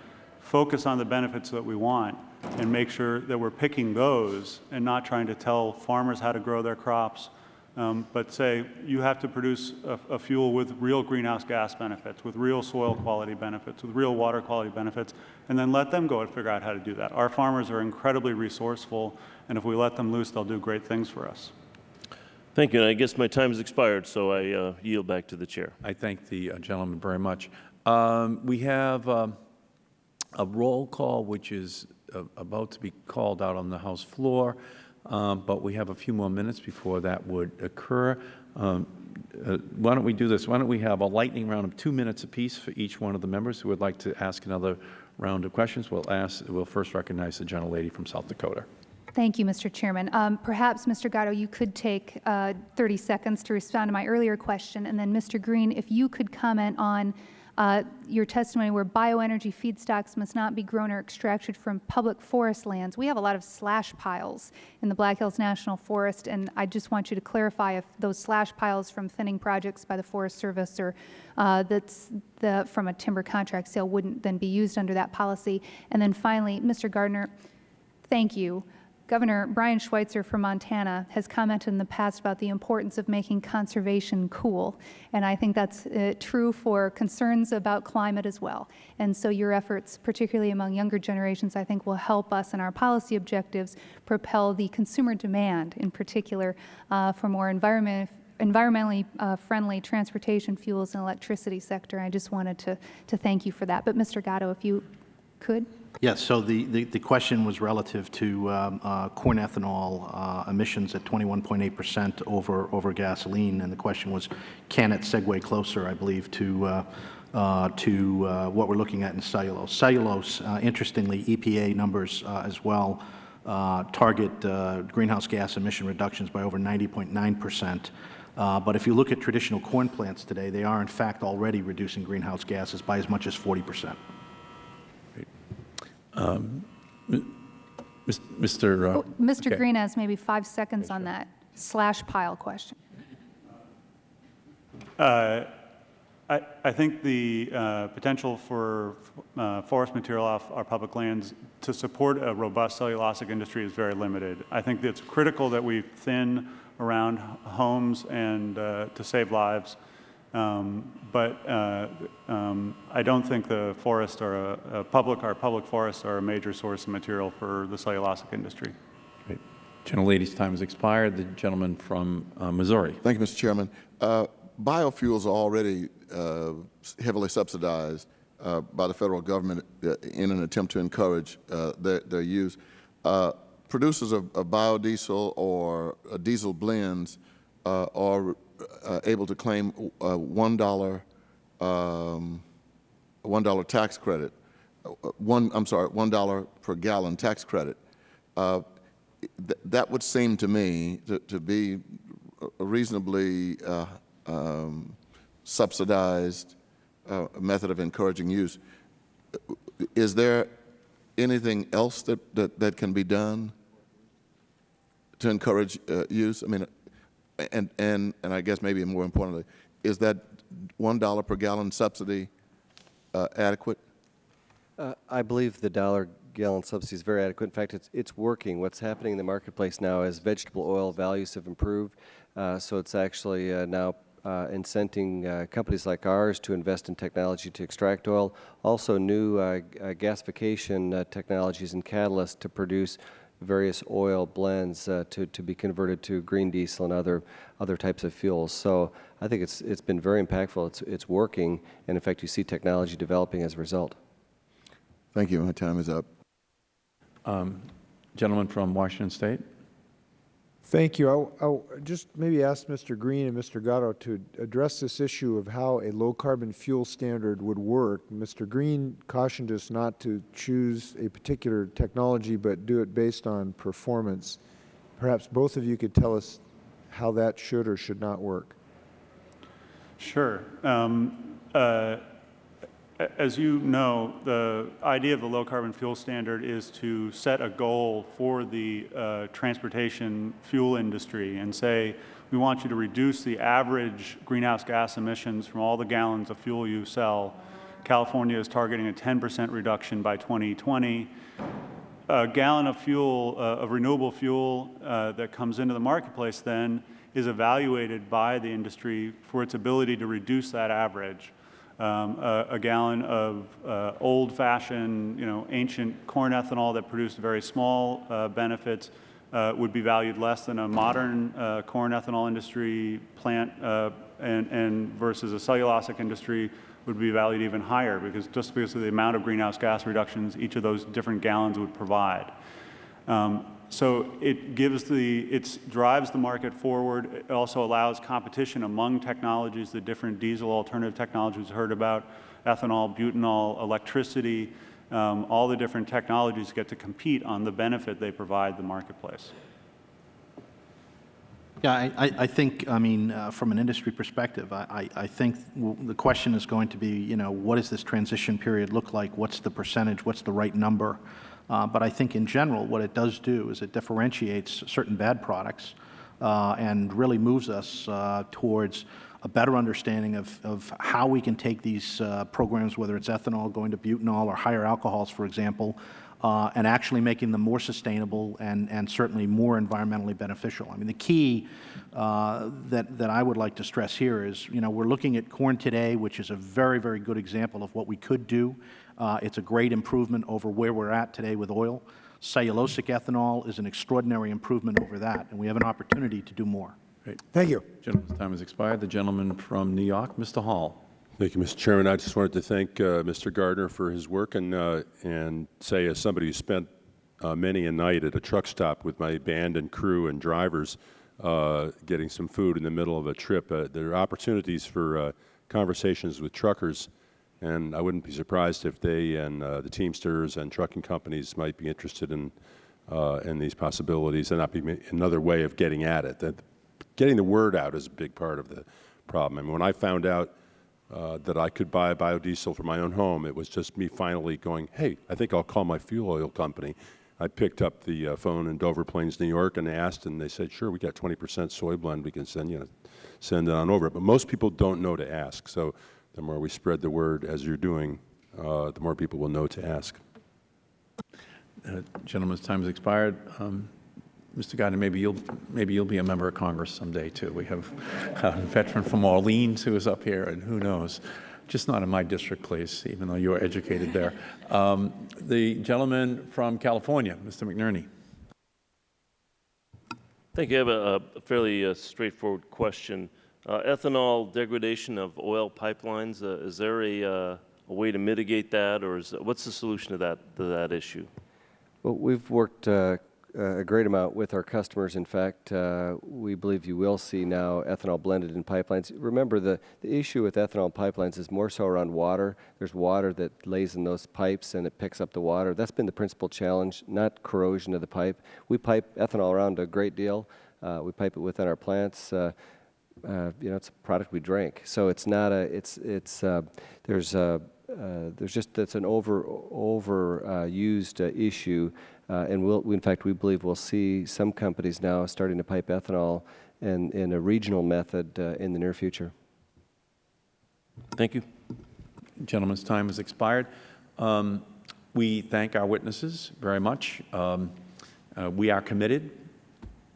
focus on the benefits that we want and make sure that we're picking those and not trying to tell farmers how to grow their crops, um, but say you have to produce a, a, fuel with real greenhouse gas benefits, with real soil quality benefits, with real water quality benefits, and then let them go and figure out how to do that. Our farmers are incredibly resourceful, and if we let them loose, they'll do great things for us. Thank you. And I guess my time has expired, so I uh, yield back to the chair. I thank the uh, gentleman very much. Um, we have um, a roll call which is uh, about to be called out on the House floor, um, but we have a few more minutes before that would occur. Um, uh, why don't we do this? Why don't we have a lightning round of two minutes apiece for each one of the members who would like to ask another round of questions? We'll ask. We'll first recognize the gentlelady from South Dakota. Thank you, Mr. Chairman. Um, perhaps, Mr. Gatto, you could take uh, 30 seconds to respond to my earlier question, and then, Mr. Greene, if you could comment on uh, your testimony where bioenergy feedstocks must not be grown or extracted from public forest lands. We have a lot of slash piles in the Black Hills National Forest, and I just want you to clarify if those slash piles from thinning projects by the Forest Service or uh, that's the, from a timber contract sale wouldn't then be used under that policy. And then finally, Mr. Gardner, thank you. Governor Brian Schweitzer from Montana has commented in the past about the importance of making conservation cool, and I think that's uh, true for concerns about climate as well. And so your efforts, particularly among younger generations, I think will help us in our policy objectives propel the consumer demand, in particular, uh, for more environment, environmentally uh, friendly transportation fuels and electricity sector. I just wanted to, to thank you for that. But Mr. Gatto, if you could. Yes, so the, the, the question was relative to um, uh, corn ethanol uh, emissions at 21.8 percent over, over gasoline, and the question was, can it segue closer, I believe, to, uh, uh to uh, what we're looking at in cellulose. Cellulose, uh, interestingly, EPA numbers as well target greenhouse gas emission reductions by over 90.9 percent. but if you look at traditional corn plants today, they are in fact already reducing greenhouse gases by as much as 40 percent. Um, Mr. Uh, oh, Mr. Okay. Greene has maybe five seconds on that slash pile question. Uh, I, I, think the uh, potential for uh, forest material off our public lands to support a robust cellulosic industry is very limited. I think it's critical that we thin around homes and uh, to save lives. Um, but uh, um, I don't think the forests are a, a public, our public forests are a major source of material for the cellulosic industry. Great. Gentlelady's time has expired. The gentleman from uh, Missouri. Thank you, Mr. Chairman. Uh, biofuels are already uh, heavily subsidized uh, by the federal government uh, in an attempt to encourage uh, their, their use. Uh, producers of, of, biodiesel or uh, diesel blends uh, able to claim one dollar um, one dollar tax credit. One, I'm sorry, one dollar per gallon tax credit. Th that would seem to me to, to be a reasonably um, subsidized uh, method of encouraging use. Is there anything else that, that, that can be done to encourage uh, use? I mean, and, and, and I guess maybe more importantly, is that $1 per gallon subsidy uh, adequate? Uh, I believe the dollar gallon subsidy is very adequate. In fact, it's, it's working. What's happening in the marketplace now is vegetable oil values have improved, uh, so it's actually uh, now uh, incenting uh, companies like ours to invest in technology to extract oil, also new uh, uh gasification uh, technologies and catalysts to produce various oil blends uh, to, to be converted to green diesel and other, other types of fuels. So I think it's, it's been very impactful. It's, it's working, and in fact, you see technology developing as a result. Thank you. My time is up. Um, gentleman from Washington State. Thank you. I'll, just maybe ask Mr. Greene and Mr. Gatto to address this issue of how a low-carbon fuel standard would work. Mr. Greene cautioned us not to choose a particular technology but do it based on performance. Perhaps both of you could tell us how that should or should not work. Sure. Um, uh, as you know, the idea of the low carbon fuel standard is to set a goal for the uh, transportation fuel industry and say, we want you to reduce the average greenhouse gas emissions from all the gallons of fuel you sell. California is targeting a 10% reduction by 2020. A gallon of fuel, uh, of renewable fuel uh, that comes into the marketplace then is evaluated by the industry for its ability to reduce that average um, a, a, gallon of uh, old-fashioned, you know, ancient corn ethanol that produced very small uh, benefits uh, would be valued less than a modern uh, corn ethanol industry plant uh, and, and, versus a cellulosic industry would be valued even higher because just because of the amount of greenhouse gas reductions each of those different gallons would provide. Um, so it gives the, it drives the market forward. It also allows competition among technologies, the different diesel alternative technologies we heard about, ethanol, butanol, electricity, um, all the different technologies get to compete on the benefit they provide the marketplace. Yeah, I, I think, I mean, uh, from an industry perspective, I, I think the question is going to be, you know, what does this transition period look like? What's the percentage? What's the right number? Uh, but I think in general what it does do is it differentiates certain bad products uh, and really moves us uh, towards a better understanding of, of how we can take these uh, programs, whether it's ethanol going to butanol or higher alcohols, for example, uh, and actually making them more sustainable and, and certainly more environmentally beneficial. I mean, the key uh, that, that I would like to stress here is, you know, we're looking at corn today, which is a very, very good example of what we could do. Uh, it's a great improvement over where we're at today with oil. Cellulosic ethanol is an extraordinary improvement over that, and we have an opportunity to do more. Great. Thank you. Gentleman's time has expired. The gentleman from New York, Mr. Hall. Thank you, Mr. Chairman. I just wanted to thank uh, Mr. Gardner for his work and, uh, and say as somebody who spent uh, many a night at a truck stop with my band and crew and drivers uh, getting some food in the middle of a trip, uh, there are opportunities for uh, conversations with truckers and I wouldn't be surprised if they and uh, the Teamsters and trucking companies might be interested in, uh, in these possibilities and that be another way of getting at it. That getting the word out is a big part of the problem. I mean, when I found out uh, that I could buy biodiesel for my own home, it was just me finally going, hey, I think I'll call my fuel oil company. I picked up the uh, phone in Dover Plains, New York, and asked, and they said, sure, we got 20 percent soy blend. We can send you, send it on over. But most people don't know to ask. So the more we spread the word as you're doing, uh, the more people will know to ask. Uh, gentleman's time has expired. Um, Mr. Gardner, maybe you'll maybe you'll be a member of Congress someday too. We have a veteran from Orleans who is up here, and who knows, just not in my district, please. Even though you are educated there, um, the gentleman from California, Mr. McNerney. Thank you. I have a, a fairly uh, straightforward question. Uh, ethanol degradation of oil pipelines, uh, is there a, uh, a way to mitigate that, or is, what's the solution to that, to that issue? Well, we've worked uh, a great amount with our customers. In fact, uh, we believe you will see now ethanol blended in pipelines. Remember, the, the issue with ethanol pipelines is more so around water. There's water that lays in those pipes and it picks up the water. That's been the principal challenge, not corrosion of the pipe. We pipe ethanol around a great deal. Uh, we pipe it within our plants. Uh, you know, it's a product we drink. So it's not a, it's, it's, uh, there's a, uh, there's just, that's an over, over uh, used uh, issue. Uh, and we'll, in fact, we believe we'll see some companies now starting to pipe ethanol in, in a regional method uh, in the near future. Thank you. Gentleman's time has expired. Um, we thank our witnesses very much. Um, uh, we are committed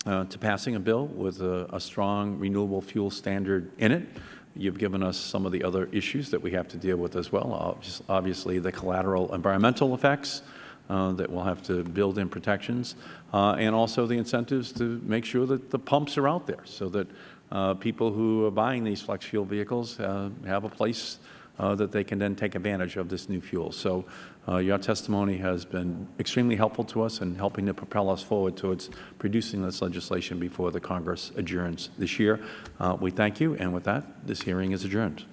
uh, to passing a bill with a, a, strong renewable fuel standard in it. You've given us some of the other issues that we have to deal with as well. Obviously, the collateral environmental effects uh, that we'll have to build in protections, uh, and also the incentives to make sure that the pumps are out there so that uh, people who are buying these flex fuel vehicles uh, have a place uh, that they can then take advantage of this new fuel. So uh, your testimony has been extremely helpful to us in helping to propel us forward towards producing this legislation before the Congress adjourns this year. Uh, we thank you, and with that, this hearing is adjourned.